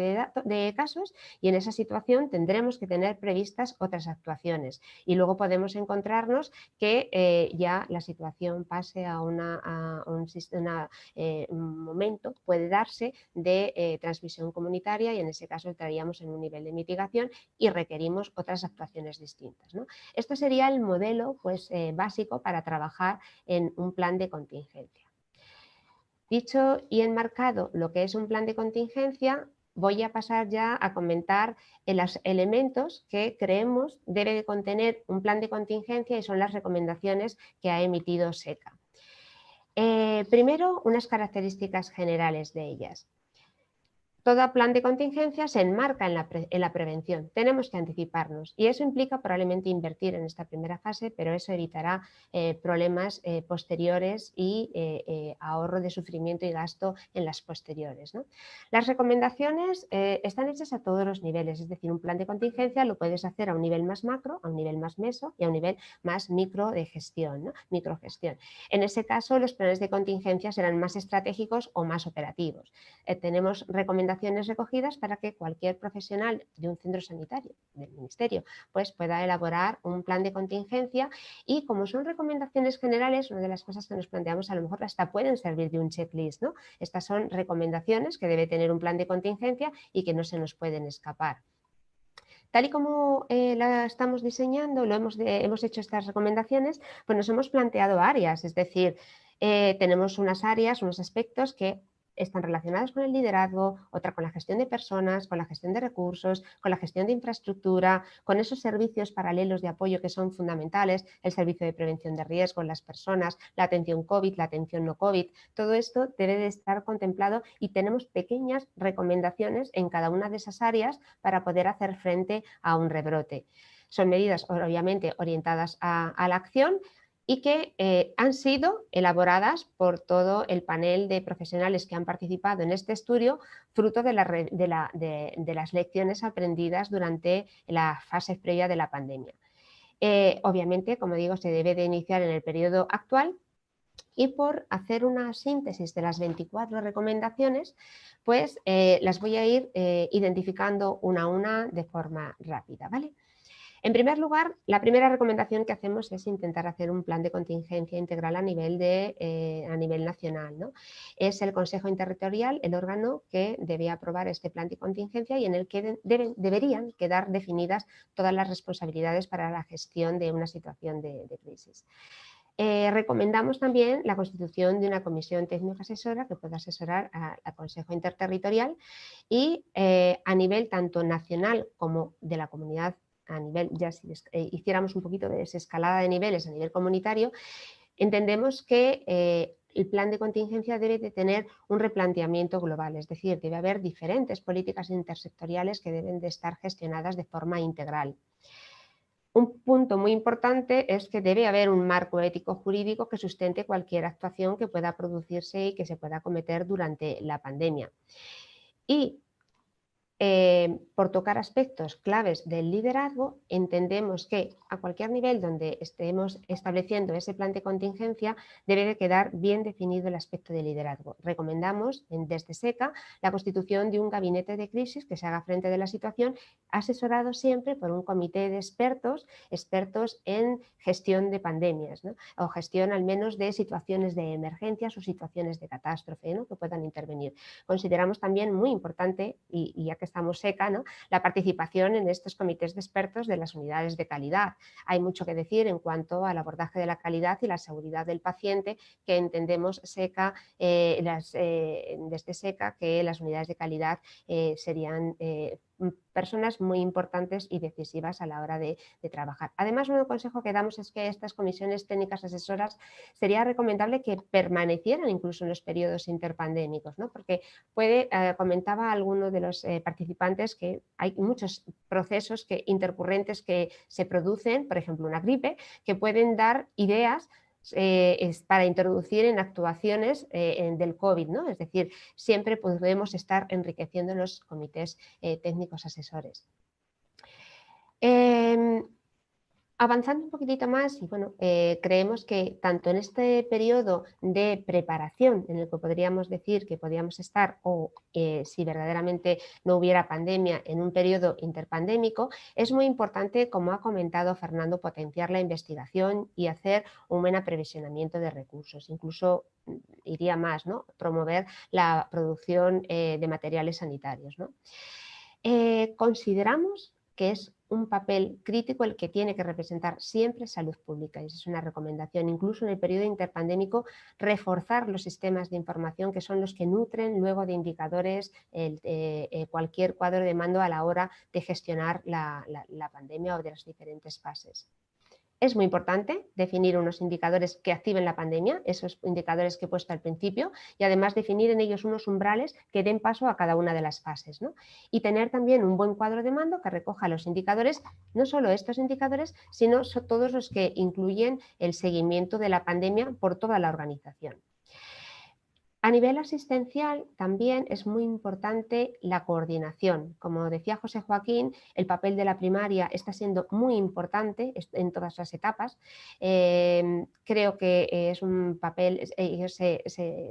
de, casos y en esa situación tendremos que tener previstas otras actuaciones y luego podemos encontrarnos que eh, ya la situación pase a, una, un, eh, un, momento, puede darse de transmisión comunitaria y en ese caso entraríamos en un nivel de mitigación y requerimos otras actuaciones distintas. ¿no? Esto sería el modelo pues, eh, básico para trabajar en un plan de contingencia. Dicho y enmarcado lo que es un plan de contingencia, voy a pasar ya a comentar los elementos que creemos debe de contener un plan de contingencia y son las recomendaciones que ha emitido SECA. Eh, primero, unas características generales de ellas. Todo plan de contingencia se enmarca en la, prevención, tenemos que anticiparnos y eso implica probablemente invertir en esta primera fase, pero eso evitará eh, problemas eh, posteriores y eh, ahorro de sufrimiento y gasto en las posteriores. Las recomendaciones están hechas a todos los niveles, es decir, un plan de contingencia lo puedes hacer a un nivel más macro, a un nivel más meso y a un nivel más micro de gestión, microgestión. En ese caso los planes de contingencia serán más estratégicos o más operativos. tenemos recomendaciones recomendaciones recogidas para que cualquier profesional de un centro sanitario, del ministerio, pues pueda elaborar un plan de contingencia y como son recomendaciones generales, una de las cosas que nos planteamos a lo mejor hasta pueden servir de un checklist, ¿no? Estas son recomendaciones que debe tener un plan de contingencia y que no se nos pueden escapar. Tal y como eh, la estamos diseñando, lo hemos, hemos hecho estas recomendaciones, pues nos hemos planteado áreas, es decir, eh, tenemos unas áreas, unos aspectos que están relacionadas con el liderazgo, otra con la gestión de personas, con la gestión de recursos, con la gestión de infraestructura, con esos servicios paralelos de apoyo que son fundamentales, el servicio de prevención de riesgo en las personas, la atención COVID, la atención no COVID, todo esto debe de estar contemplado y tenemos pequeñas recomendaciones en cada una de esas áreas para poder hacer frente a un rebrote. Son medidas obviamente orientadas a la acción, y que eh, han sido elaboradas por todo el panel de profesionales que han participado en este estudio, fruto de, las lecciones aprendidas durante la fase previa de la pandemia. Eh, obviamente, como digo, se debe de iniciar en el periodo actual y por hacer una síntesis de las 24 recomendaciones, pues eh, las voy a ir identificando una a una de forma rápida. ¿vale? En primer lugar, la primera recomendación que hacemos es intentar hacer un plan de contingencia integral a nivel, eh, a nivel nacional. ¿no? Es el Consejo Interterritorial el órgano que debe aprobar este plan de contingencia y en el que deberían quedar definidas todas las responsabilidades para la gestión de una situación de, crisis. Eh, recomendamos también la constitución de una comisión técnica asesora que pueda asesorar al Consejo Interterritorial y eh, a nivel tanto nacional como de la comunidad a nivel, ya si eh, hiciéramos un poquito de desescalada de niveles a nivel comunitario, entendemos que eh, el plan de contingencia debe de tener un replanteamiento global, es decir, debe haber diferentes políticas intersectoriales que deben de estar gestionadas de forma integral. Un punto muy importante es que debe haber un marco ético jurídico que sustente cualquier actuación que pueda producirse y que se pueda cometer durante la pandemia. Y eh, por tocar aspectos claves del liderazgo, entendemos que a cualquier nivel donde estemos estableciendo ese plan de contingencia debe de quedar bien definido el aspecto de liderazgo. Recomendamos desde SECA la constitución de un gabinete de crisis que se haga frente de la situación asesorado siempre por un comité de expertos, expertos en gestión de pandemias o gestión al menos de situaciones de emergencias o situaciones de catástrofe que puedan intervenir. Consideramos también muy importante, y, y ya que estamos seca, ¿no? la participación en estos comités de expertos de las unidades de calidad. Hay mucho que decir en cuanto al abordaje de la calidad y la seguridad del paciente, que entendemos seca, eh, las, eh, desde seca que las unidades de calidad eh, serían personas muy importantes y decisivas a la hora de, trabajar. Además, un consejo que damos es que estas comisiones técnicas asesoras sería recomendable que permanecieran incluso en los periodos interpandémicos, ¿no? porque puede, eh, comentaba alguno de los eh, participantes que hay muchos procesos que, intercurrentes que se producen, por ejemplo una gripe, que pueden dar ideas eh, es para introducir en actuaciones eh, del COVID, ¿no? es decir, siempre podemos estar enriqueciendo los comités eh, técnicos asesores. Avanzando un poquitito más, y bueno, eh, creemos que tanto en este periodo de preparación, en el que podríamos decir que podríamos estar, o eh, si verdaderamente no hubiera pandemia, en un periodo interpandémico, es muy importante, como ha comentado Fernando, potenciar la investigación y hacer un buen aprevisionamiento de recursos, incluso mm, iría más, ¿no? promover la producción eh, de materiales sanitarios. ¿no? consideramos que es un papel crítico el que tiene que representar siempre salud pública. Y esa es una recomendación, incluso en el periodo interpandémico, reforzar los sistemas de información que son los que nutren luego de indicadores eh, eh, cualquier cuadro de mando a la hora de gestionar la pandemia o de las diferentes fases. Es muy importante definir unos indicadores que activen la pandemia, esos indicadores que he puesto al principio, y además definir en ellos unos umbrales que den paso a cada una de las fases. Y tener también un buen cuadro de mando que recoja los indicadores, no solo estos indicadores, sino todos los que incluyen el seguimiento de la pandemia por toda la organización. A nivel asistencial también es muy importante la coordinación. Como decía José Joaquín, el papel de la primaria está siendo muy importante en todas las etapas. Em, creo que es un papel, ellos se,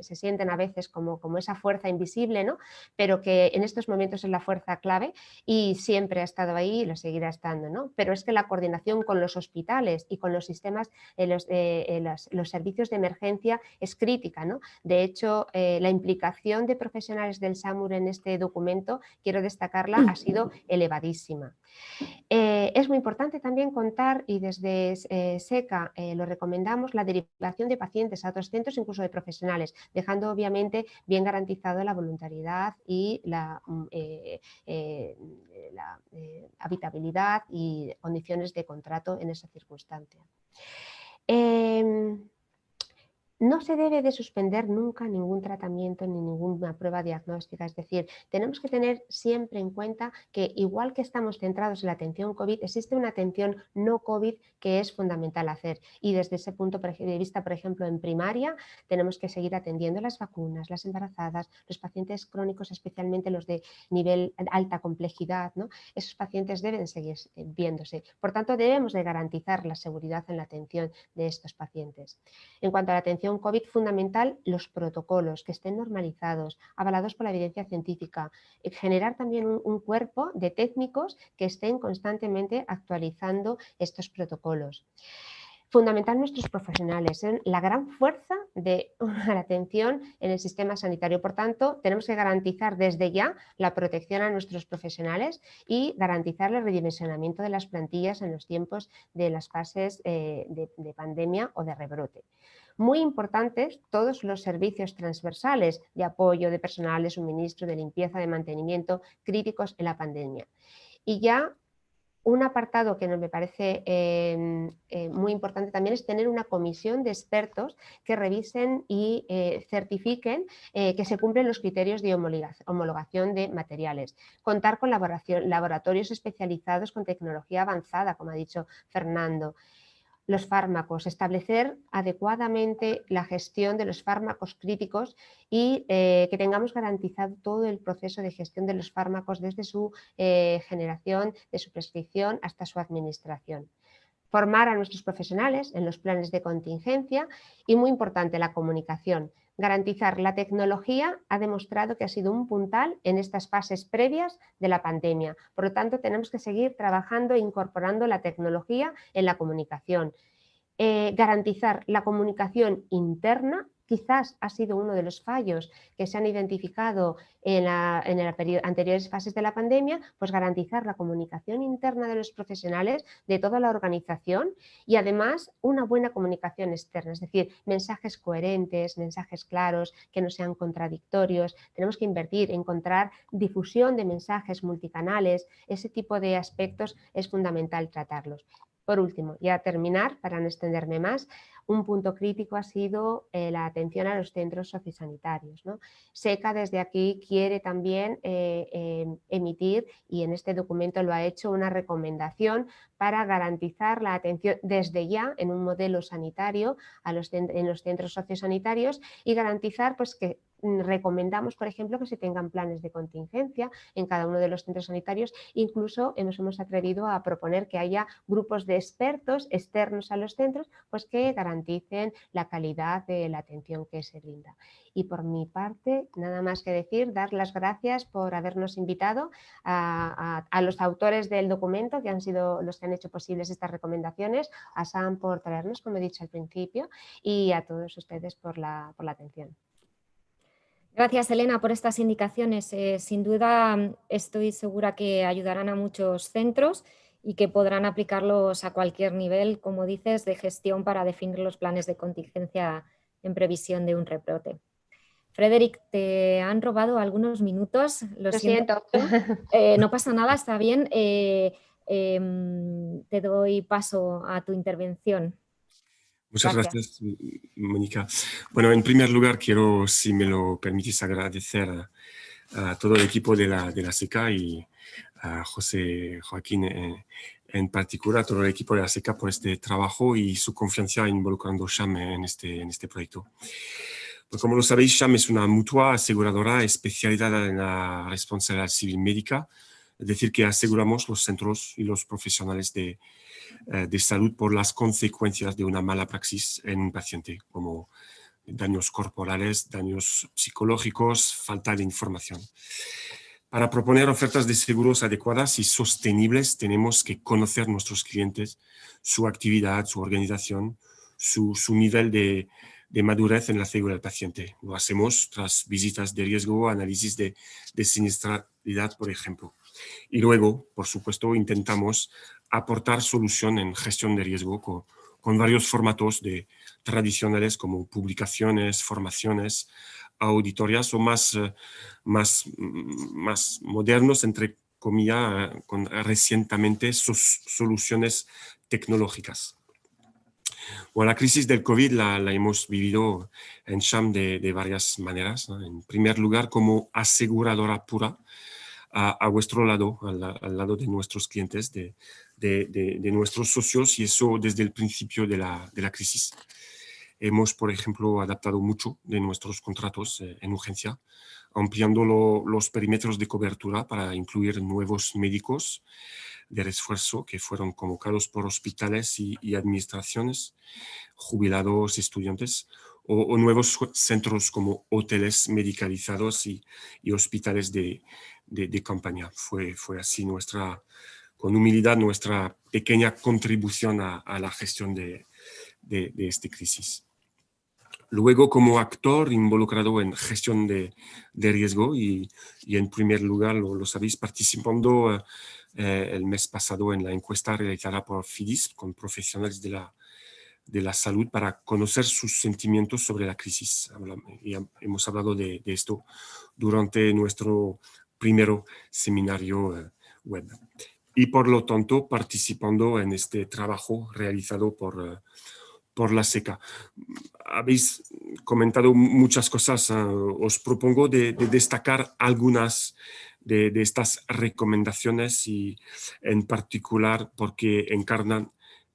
sienten a veces como, como esa fuerza invisible, ¿no? pero que en estos momentos es la fuerza clave y siempre ha estado ahí y lo seguirá estando. ¿no? Pero es que la coordinación con los hospitales y con los sistemas, los, los, los servicios de emergencia es crítica. ¿no? De hecho, eh, la implicación de profesionales del SAMUR en este documento, quiero destacarla, ha sido elevadísima. Eh, es muy importante también contar, y desde eh, SECA lo recomendamos, la derivación de pacientes a otros centros, incluso de profesionales, dejando obviamente bien garantizado la voluntariedad y la, mm, la habitabilidad y condiciones de contrato en esa circunstancia. Em, no se debe de suspender nunca ningún tratamiento ni ninguna prueba diagnóstica, es decir, tenemos que tener siempre en cuenta que igual que estamos centrados en la atención COVID, existe una atención no COVID que es fundamental hacer y desde ese punto de vista, por ejemplo, en primaria tenemos que seguir atendiendo las vacunas, las embarazadas, los pacientes crónicos, especialmente los de nivel alta complejidad, ¿no? esos pacientes deben seguir viéndose. Por tanto, debemos de garantizar la seguridad en la atención de estos pacientes. En cuanto a la atención COVID fundamental los protocolos que estén normalizados, avalados por la evidencia científica, eh, generar también un, cuerpo de técnicos que estén constantemente actualizando estos protocolos. Fundamental nuestros profesionales, la gran fuerza de la atención en el sistema sanitario. Por tanto, tenemos que garantizar desde ya la protección a nuestros profesionales y garantizar el redimensionamiento de las plantillas en los tiempos de las fases eh, de pandemia o de rebrote muy importantes todos los servicios transversales de apoyo, de personal, de suministro, de limpieza, de mantenimiento, críticos en la pandemia. Y ya un apartado que me parece em, eh, muy importante también es tener una comisión de expertos que revisen y eh, certifiquen eh, que se cumplen los criterios de homologación de materiales. Contar con laboratorios especializados con tecnología avanzada, como ha dicho Fernando los fármacos, establecer adecuadamente la gestión de los fármacos críticos y eh, que tengamos garantizado todo el proceso de gestión de los fármacos desde su eh, generación, de su prescripción hasta su administración. Formar a nuestros profesionales en los planes de contingencia y muy importante la comunicación, Garantizar la tecnología ha demostrado que ha sido un puntal en estas fases previas de la pandemia. Por lo tanto, tenemos que seguir trabajando e incorporando la tecnología en la comunicación. Eh, garantizar la comunicación interna quizás ha sido uno de los fallos que se han identificado en, las anteriores fases de la pandemia, pues garantizar la comunicación interna de los profesionales, de toda la organización y además una buena comunicación externa, es decir, mensajes coherentes, mensajes claros, que no sean contradictorios, tenemos que invertir, encontrar difusión de mensajes multicanales, ese tipo de aspectos es fundamental tratarlos. Por último, ya terminar, para no extenderme más, un punto crítico ha sido eh, la atención a los centros sociosanitarios. ¿no? SECA desde aquí quiere también eh, em, emitir, y en este documento lo ha hecho, una recomendación para garantizar la atención desde ya en un modelo sanitario a en los centros sociosanitarios y garantizar pues, que recomendamos, por ejemplo, que se tengan planes de contingencia en cada uno de los centros sanitarios. Incluso nos hemos atrevido a proponer que haya grupos de expertos externos a los centros pues que garanticen la calidad de la atención que se brinda. Y por mi parte, nada más que decir, dar las gracias por habernos invitado a, los autores del documento, que han sido los que han hecho posibles estas recomendaciones, a Sam por traernos, como he dicho al principio, y a todos ustedes por la, por la atención. Gracias, Elena, por estas indicaciones. Eh, sin duda estoy segura que ayudarán a muchos centros y que podrán aplicarlos a cualquier nivel, como dices, de gestión para definir los planes de contingencia en previsión de un rebrote. Frederick, te han robado algunos minutos. Lo, siento. Eh, no pasa nada, está bien. Eh, em, te doy paso a tu intervención. Muchas gracias. Mónica. Bueno, en primer lugar, quiero, si me lo permitís, agradecer a, todo el equipo de la, de la SECA y a José Joaquín eh, en, particular, a todo el equipo de la SECA por este trabajo y su confianza involucrando SHAM en este, en este proyecto. Pues como lo sabéis, SHAM es una mutua aseguradora especializada en la responsabilidad civil médica, es decir, que aseguramos los centros y los profesionales de, de salud por las consecuencias de una mala praxis en un paciente, como daños corporales, daños psicológicos, falta de información. Para proponer ofertas de seguros adecuadas y sostenibles tenemos que conocer nuestros clientes, su actividad, su organización, su, nivel de, madurez en la seguridad del paciente. Lo hacemos tras visitas de riesgo, análisis de, de siniestralidad, por ejemplo. Y luego, por supuesto, intentamos aportar solución en gestión de riesgo con, con varios formatos de tradicionales como publicaciones, formaciones, auditorías o más, eh, más, mm, más modernos, entre comillas, eh, con recientemente sus soluciones tecnológicas. Bueno, la crisis del COVID la, hemos vivido en Sham de, varias maneras. En primer lugar, como aseguradora pura, a, vuestro lado, al, lado de nuestros clientes, de, de, nuestros socios, y eso desde el principio de la, de la crisis. Hemos, por ejemplo, adaptado mucho de nuestros contratos eh, en urgencia, ampliando los perímetros de cobertura para incluir nuevos médicos de refuerzo que fueron convocados por hospitales y, administraciones, jubilados, estudiantes, o, nuevos centros como hoteles medicalizados y, hospitales de, de, campaña. Fue, fue así nuestra, con humildad, nuestra pequeña contribución a, a la gestión de, de, de esta crisis. Luego, como actor involucrado en gestión de, riesgo y, en primer lugar, lo, sabéis, participando eh, eh, el mes pasado en la encuesta realizada por FIDIS con profesionales de la, de la salud para conocer sus sentimientos sobre la crisis. Y hemos hablado de, esto durante nuestro primer seminario eh, web. Y por lo tanto, participando en este trabajo realizado por por la seca. Habéis comentado muchas cosas, ah, os propongo de, destacar algunas de, estas recomendaciones y en particular porque encarnan,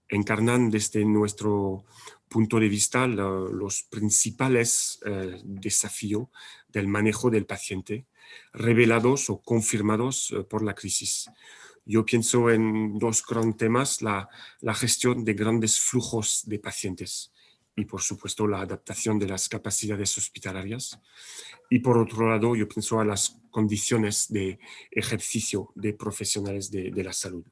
encarnan desde nuestro punto de vista los principales eh, desafíos del manejo del paciente revelados o confirmados eh, por la crisis. Yo pienso en dos grandes temas, la, gestión de grandes flujos de pacientes y, por supuesto, la adaptación de las capacidades hospitalarias. Y, por otro lado, yo pienso a las condiciones de ejercicio de profesionales de, la salud.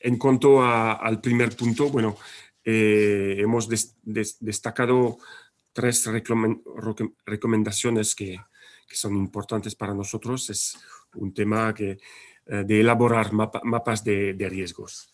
En cuanto al primer punto, bueno, eh, hemos destacado tres recomendaciones que, son importantes para nosotros. Es un tema que eh, de elaborar mapas de, riesgos,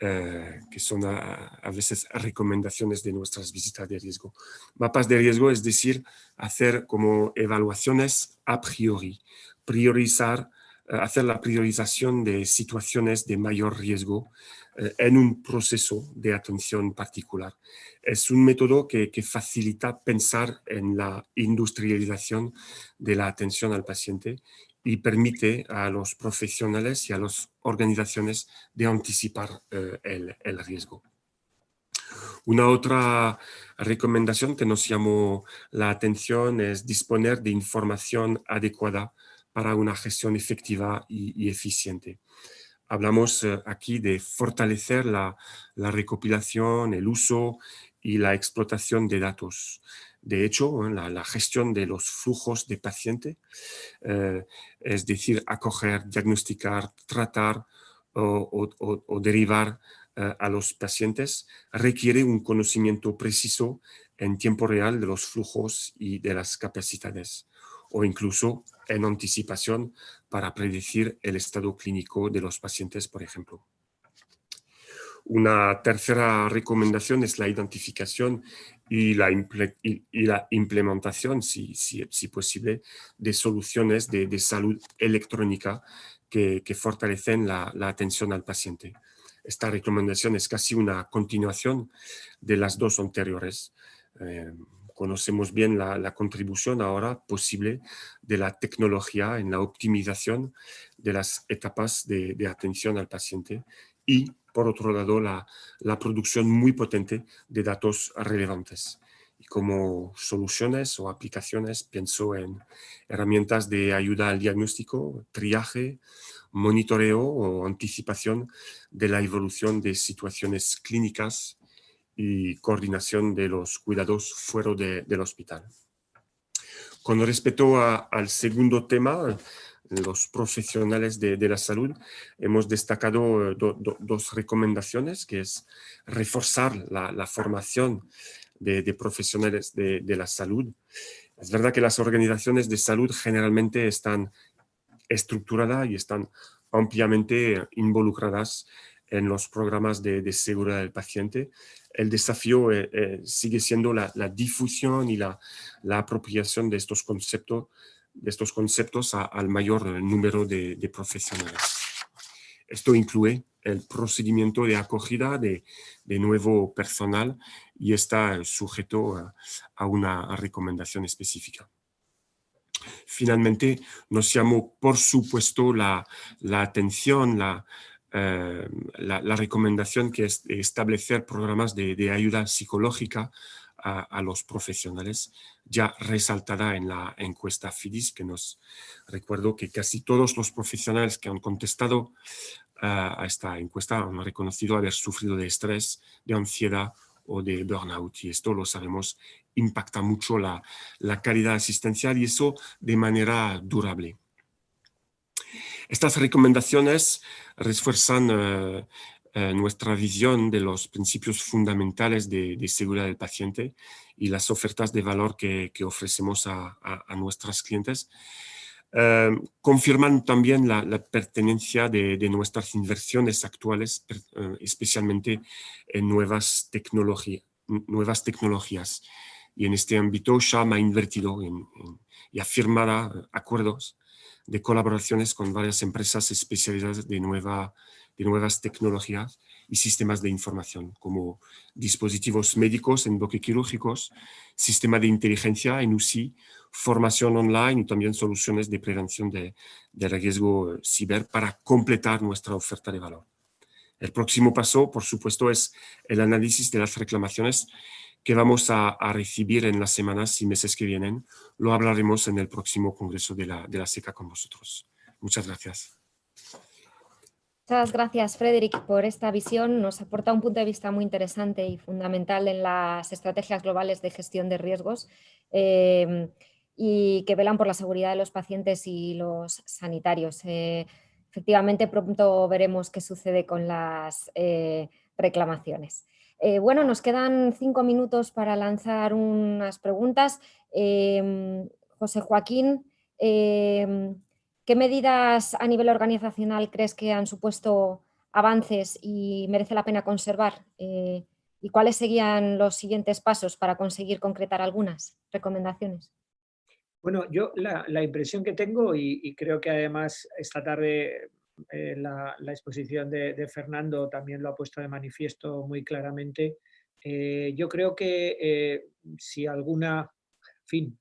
eh, que son a, veces recomendaciones de nuestras visitas de riesgo. Mapas de riesgo es decir, hacer como evaluaciones a priori, priorizar, eh, hacer la priorización de situaciones de mayor riesgo en un proceso de atención particular. Es un método que, que, facilita pensar en la industrialización de la atención al paciente y permite a los profesionales y a las organizaciones de anticipar eh, el, riesgo. Una otra recomendación que nos llamó la atención es disponer de información adecuada para una gestión efectiva y, eficiente. Hablamos eh, aquí de fortalecer la, la recopilación, el uso y la explotación de datos. De hecho, la, gestión de los flujos de paciente, eh, es decir, acoger, diagnosticar, tratar o, derivar eh, a los pacientes, requiere un conocimiento preciso en tiempo real de los flujos y de las capacidades, o incluso en anticipación para predecir el estado clínico de los pacientes, por ejemplo. Una tercera recomendación es la identificación y la, implementación, si, si, si, posible, de soluciones de, salud electrónica que, fortalecen la, la, atención al paciente. Esta recomendación es casi una continuación de las dos anteriores. Eh, conocemos bien la, la, contribución ahora posible de la tecnología en la optimización de las etapas de, atención al paciente y por otro lado, la, producción muy potente de datos relevantes. Y como soluciones o aplicaciones pienso en herramientas de ayuda al diagnóstico, triaje, monitoreo o anticipación de la evolución de situaciones clínicas y coordinación de los cuidados fuera del hospital. Con respecto al segundo tema, los profesionales de, la salud, hemos destacado eh, dos recomendaciones, que es reforzar la, formación de, profesionales de, la salud. Es verdad que las organizaciones de salud generalmente están estructuradas y están ampliamente involucradas en los programas de, seguridad del paciente. El desafío eh, eh, sigue siendo la, difusión y la, apropiación de estos conceptos, de estos conceptos al mayor número de, profesionales. Esto incluye el procedimiento de acogida de, nuevo personal y está sujeto a, una recomendación específica. Finalmente, nos llamó por supuesto la, la atención, la, eh, la, recomendación que es establecer programas de, ayuda psicológica a, los profesionales, ya resaltada en la encuesta FIDIS, que nos recuerdo que casi todos los profesionales que han contestado eh, a esta encuesta han reconocido haber sufrido de estrés, de ansiedad o de burnout. Y esto lo sabemos, impacta mucho la, la calidad asistencial y eso de manera durable. Estas recomendaciones refuerzan eh, eh, nuestra visión de los principios fundamentales de, seguridad del paciente y las ofertas de valor que, ofrecemos a, nuestros clientes. Eh, confirman también la, pertenencia de, nuestras inversiones actuales, especialmente en nuevas, nuevas tecnologías. Y en este ámbito SHAM ha invertido y ha firmado acuerdos de colaboraciones con varias empresas especializadas de, nueva, de nuevas tecnologías y sistemas de información, como dispositivos médicos en bloques quirúrgicos, sistema de inteligencia en UCI, formación online y también soluciones de prevención de, de riesgo ciber para completar nuestra oferta de valor. El próximo paso, por supuesto, es el análisis de las reclamaciones que vamos a, recibir en las semanas y meses que vienen. Lo hablaremos en el próximo congreso de la, de la SECA con vosotros. Muchas gracias. Muchas gracias, Frederick, por esta visión. Nos aporta un punto de vista muy interesante y fundamental en las estrategias globales de gestión de riesgos eh, y que velan por la seguridad de los pacientes y los sanitarios. Eh, efectivamente, pronto veremos qué sucede con las eh, reclamaciones. Eh, bueno, nos quedan cinco minutos para lanzar unas preguntas. Em, José Joaquín, em, ¿qué medidas a nivel organizacional crees que han supuesto avances y merece la pena conservar? Eh, ¿Y cuáles serían los siguientes pasos para conseguir concretar algunas recomendaciones? Bueno, yo la, impresión que tengo y, creo que además esta tarde eh, la, exposición de, Fernando también lo ha puesto de manifiesto muy claramente. Eh, yo creo que eh, si alguna, fin,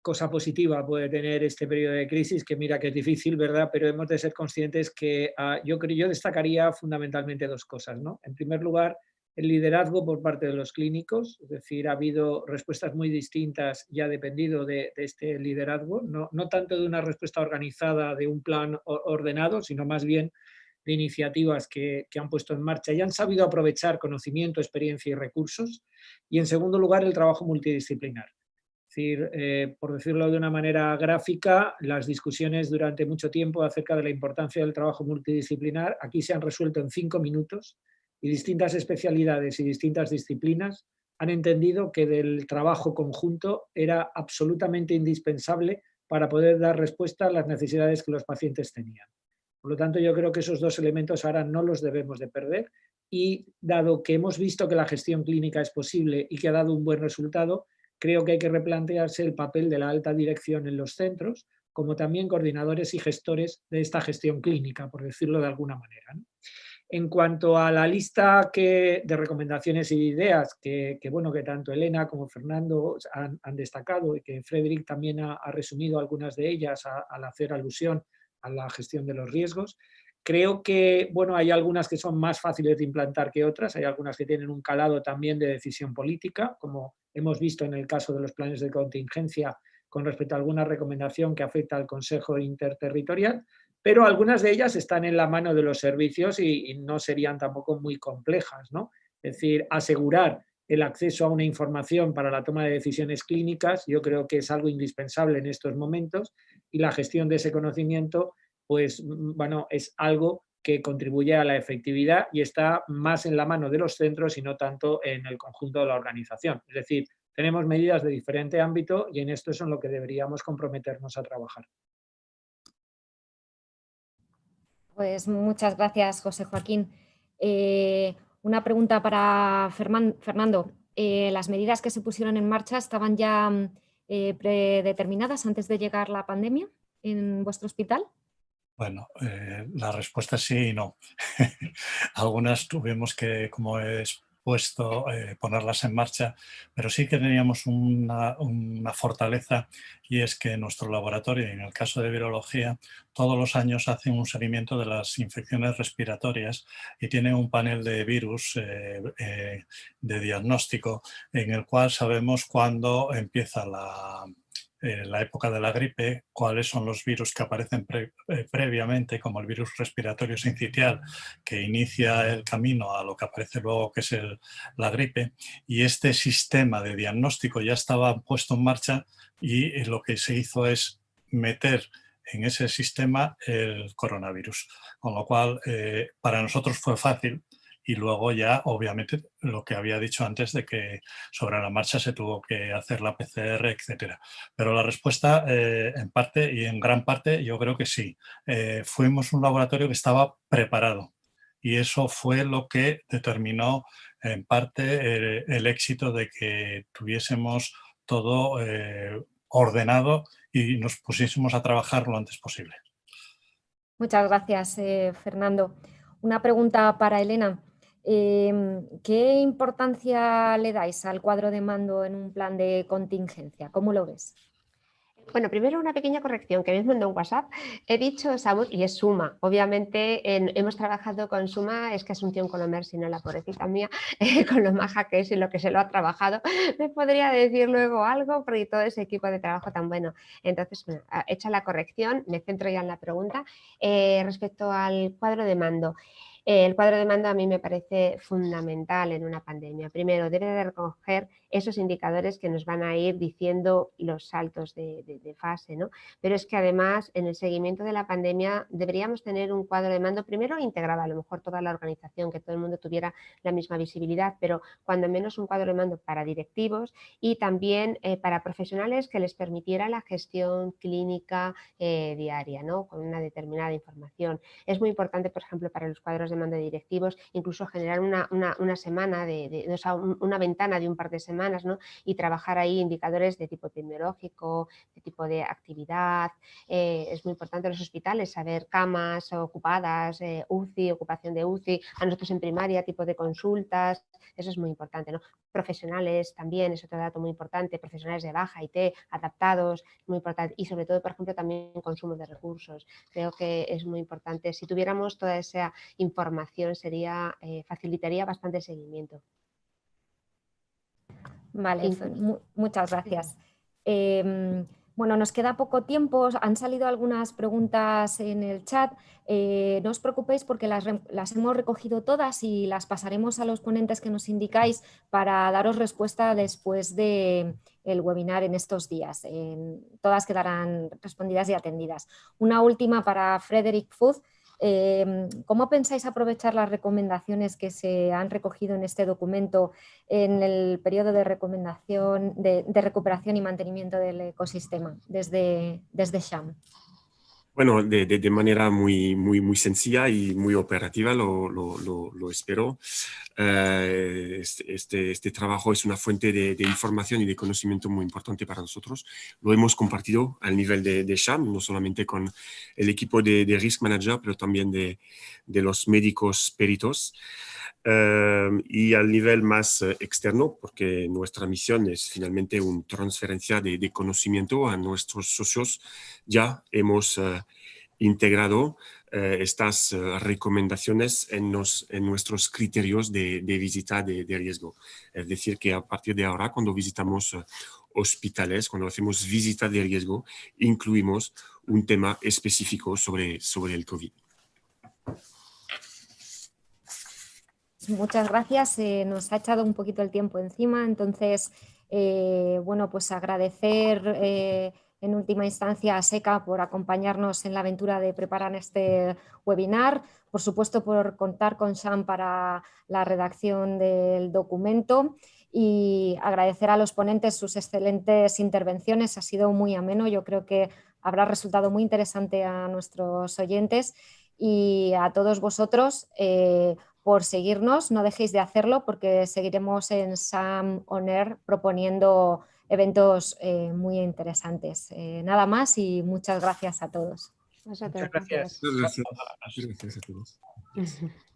cosa positiva puede tener este periodo de crisis, que mira que es difícil, ¿verdad? Pero hemos de ser conscientes que ah, yo, yo destacaría fundamentalmente dos cosas, ¿no? En primer lugar, el liderazgo por parte de los clínicos, es decir, ha habido respuestas muy distintas y ha dependido de, este liderazgo, no, tanto de una respuesta organizada, de un plan ordenado, sino más bien de iniciativas que, que, han puesto en marcha y han sabido aprovechar conocimiento, experiencia y recursos. Y en segundo lugar, el trabajo multidisciplinar. Es decir, eh, por decirlo de una manera gráfica, las discusiones durante mucho tiempo acerca de la importancia del trabajo multidisciplinar aquí se han resuelto en cinco minutos y distintas especialidades y distintas disciplinas han entendido que del trabajo conjunto era absolutamente indispensable para poder dar respuesta a las necesidades que los pacientes tenían. Por lo tanto, yo creo que esos dos elementos ahora no los debemos de perder y dado que hemos visto que la gestión clínica es posible y que ha dado un buen resultado, creo que hay que replantearse el papel de la alta dirección en los centros, como también coordinadores y gestores de esta gestión clínica, por decirlo de alguna manera. En cuanto a la lista de recomendaciones y ideas que, bueno, que tanto Elena como Fernando han, destacado y que Frederick también ha, resumido algunas de ellas al hacer alusión a la gestión de los riesgos, Creo que bueno, hay algunas que son más fáciles de implantar que otras, hay algunas que tienen un calado también de decisión política, como hemos visto en el caso de los planes de contingencia con respecto a alguna recomendación que afecta al Consejo Interterritorial, pero algunas de ellas están en la mano de los servicios y, no serían tampoco muy complejas. ¿no? Es decir, asegurar el acceso a una información para la toma de decisiones clínicas, yo creo que es algo indispensable en estos momentos y la gestión de ese conocimiento pues mm, bueno, es algo que contribuye a la efectividad y está más en la mano de los centros y no tanto en el conjunto de la organización. Es decir, tenemos medidas de diferente ámbito y en esto es en lo que deberíamos comprometernos a trabajar. Pues muchas gracias, José Joaquín. Eh, una pregunta para Fernando. Eh, ¿Las medidas que se pusieron en marcha estaban ya eh, predeterminadas antes de llegar la pandemia en vuestro hospital? Bueno, la respuesta es sí y no. Algunas tuvimos que, como he expuesto, eh, ponerlas en marcha, pero sí que teníamos una, fortaleza y es que nuestro laboratorio, en el caso de virología, todos los años hace un seguimiento de las infecciones respiratorias y tiene un panel de virus eh, de diagnóstico en el cual sabemos cuándo empieza la en la época de la gripe, cuáles son los virus que aparecen eh, previamente, como el virus respiratorio sincitial, que inicia el camino a lo que aparece luego, que es la gripe, y este sistema de diagnóstico ya estaba puesto en marcha y lo que se hizo es meter en ese sistema el coronavirus, con lo cual eh, para nosotros fue fácil y luego ya, obviamente, lo que había dicho antes de que sobre la marcha se tuvo que hacer la PCR, etcétera. Pero la respuesta, eh, en parte y en gran parte, yo creo que sí. Eh, fuimos un laboratorio que estaba preparado y eso fue lo que determinó en parte eh, el, éxito de que tuviésemos todo ordenado y nos pusiésemos a trabajar lo antes posible. Muchas gracias, Fernando. Una pregunta para Elena. Em, ¿Qué importancia le dais al cuadro de mando en un plan de contingencia? ¿Cómo lo ves? Bueno, primero una pequeña corrección que me mandado en WhatsApp. He dicho SAMUS y es Suma. Obviamente hemos trabajado con Suma, es que Asunción Colomer, si no la pobrecita mía, con lo maja que es y lo que se lo ha trabajado, me podría decir luego algo porque todo ese equipo de trabajo tan bueno. Entonces, hecha la corrección, me centro ya en la pregunta. Eh, respecto al cuadro de mando, el cuadro de mando a mí me parece fundamental en una pandemia. Primero, debe de recoger esos indicadores que nos van a ir diciendo los saltos de, fase, ¿no? Pero es que además en el seguimiento de la pandemia deberíamos tener un cuadro de mando primero integrado, a lo mejor toda la organización, que todo el mundo tuviera la misma visibilidad, pero cuando menos un cuadro de mando para directivos y también eh, para profesionales que les permitiera la gestión clínica eh, diaria, ¿no? Con una determinada información. Es muy importante, por ejemplo, para los cuadros de mando de directivos, incluso generar una, semana, de, una ventana de un par de semanas y trabajar ahí indicadores de tipo epidemiológico, de tipo de actividad. Eh, es muy importante en los hospitales saber camas ocupadas, eh, UCI, ocupación de UCI, a nosotros en primaria, tipo de consultas, eso es muy importante. ¿no? Profesionales también, es otro dato muy importante, profesionales de baja y T, adaptados, muy importante. Y sobre todo, por ejemplo, también consumo de recursos. Creo que es muy importante. Si tuviéramos toda esa información, sería eh, facilitaría bastante seguimiento. Vale, muchas gracias. Em, bueno, nos queda poco tiempo, han salido algunas preguntas en el chat. Eh, no os preocupéis porque las, hemos recogido todas y las pasaremos a los ponentes que nos indicáis para daros respuesta después del webinar en estos días. todas quedarán respondidas y atendidas. Una última para Frederick Fuz. Em, ¿Cómo pensáis aprovechar las recomendaciones que se han recogido en este documento en el periodo de, recomendación, de, recuperación y mantenimiento del ecosistema desde, desde SHAM? Bueno, de, de, manera muy, muy, muy sencilla y muy operativa, lo, lo, lo, espero. Eh, este, este, trabajo es una fuente de, información y de conocimiento muy importante para nosotros. Lo hemos compartido al nivel de, de SHAM, no solamente con el equipo de, Risk Manager, pero también de, los médicos peritos. Eh, y al nivel más eh, externo, porque nuestra misión es finalmente una transferencia de, de conocimiento a nuestros socios. Ya hemos integrado estas recomendaciones en, en, nuestros criterios de, visita de, de, riesgo. Es decir, que a partir de ahora, cuando visitamos hospitales, cuando hacemos visita de riesgo, incluimos un tema específico sobre, sobre el COVID. Muchas gracias. Eh, nos ha echado un poquito el tiempo encima, entonces, eh, bueno, pues agradecer eh, en última instancia a SECA por acompañarnos en la aventura de preparar este webinar, por supuesto por contar con Sam para la redacción del documento y agradecer a los ponentes sus excelentes intervenciones, ha sido muy ameno, yo creo que habrá resultado muy interesante a nuestros oyentes y a todos vosotros eh, por seguirnos, no dejéis de hacerlo porque seguiremos en Sam On proponiendo eventos eh, muy interesantes. Eh, nada más y muchas gracias a todos. Muchas gracias. Muchas gracias a todos.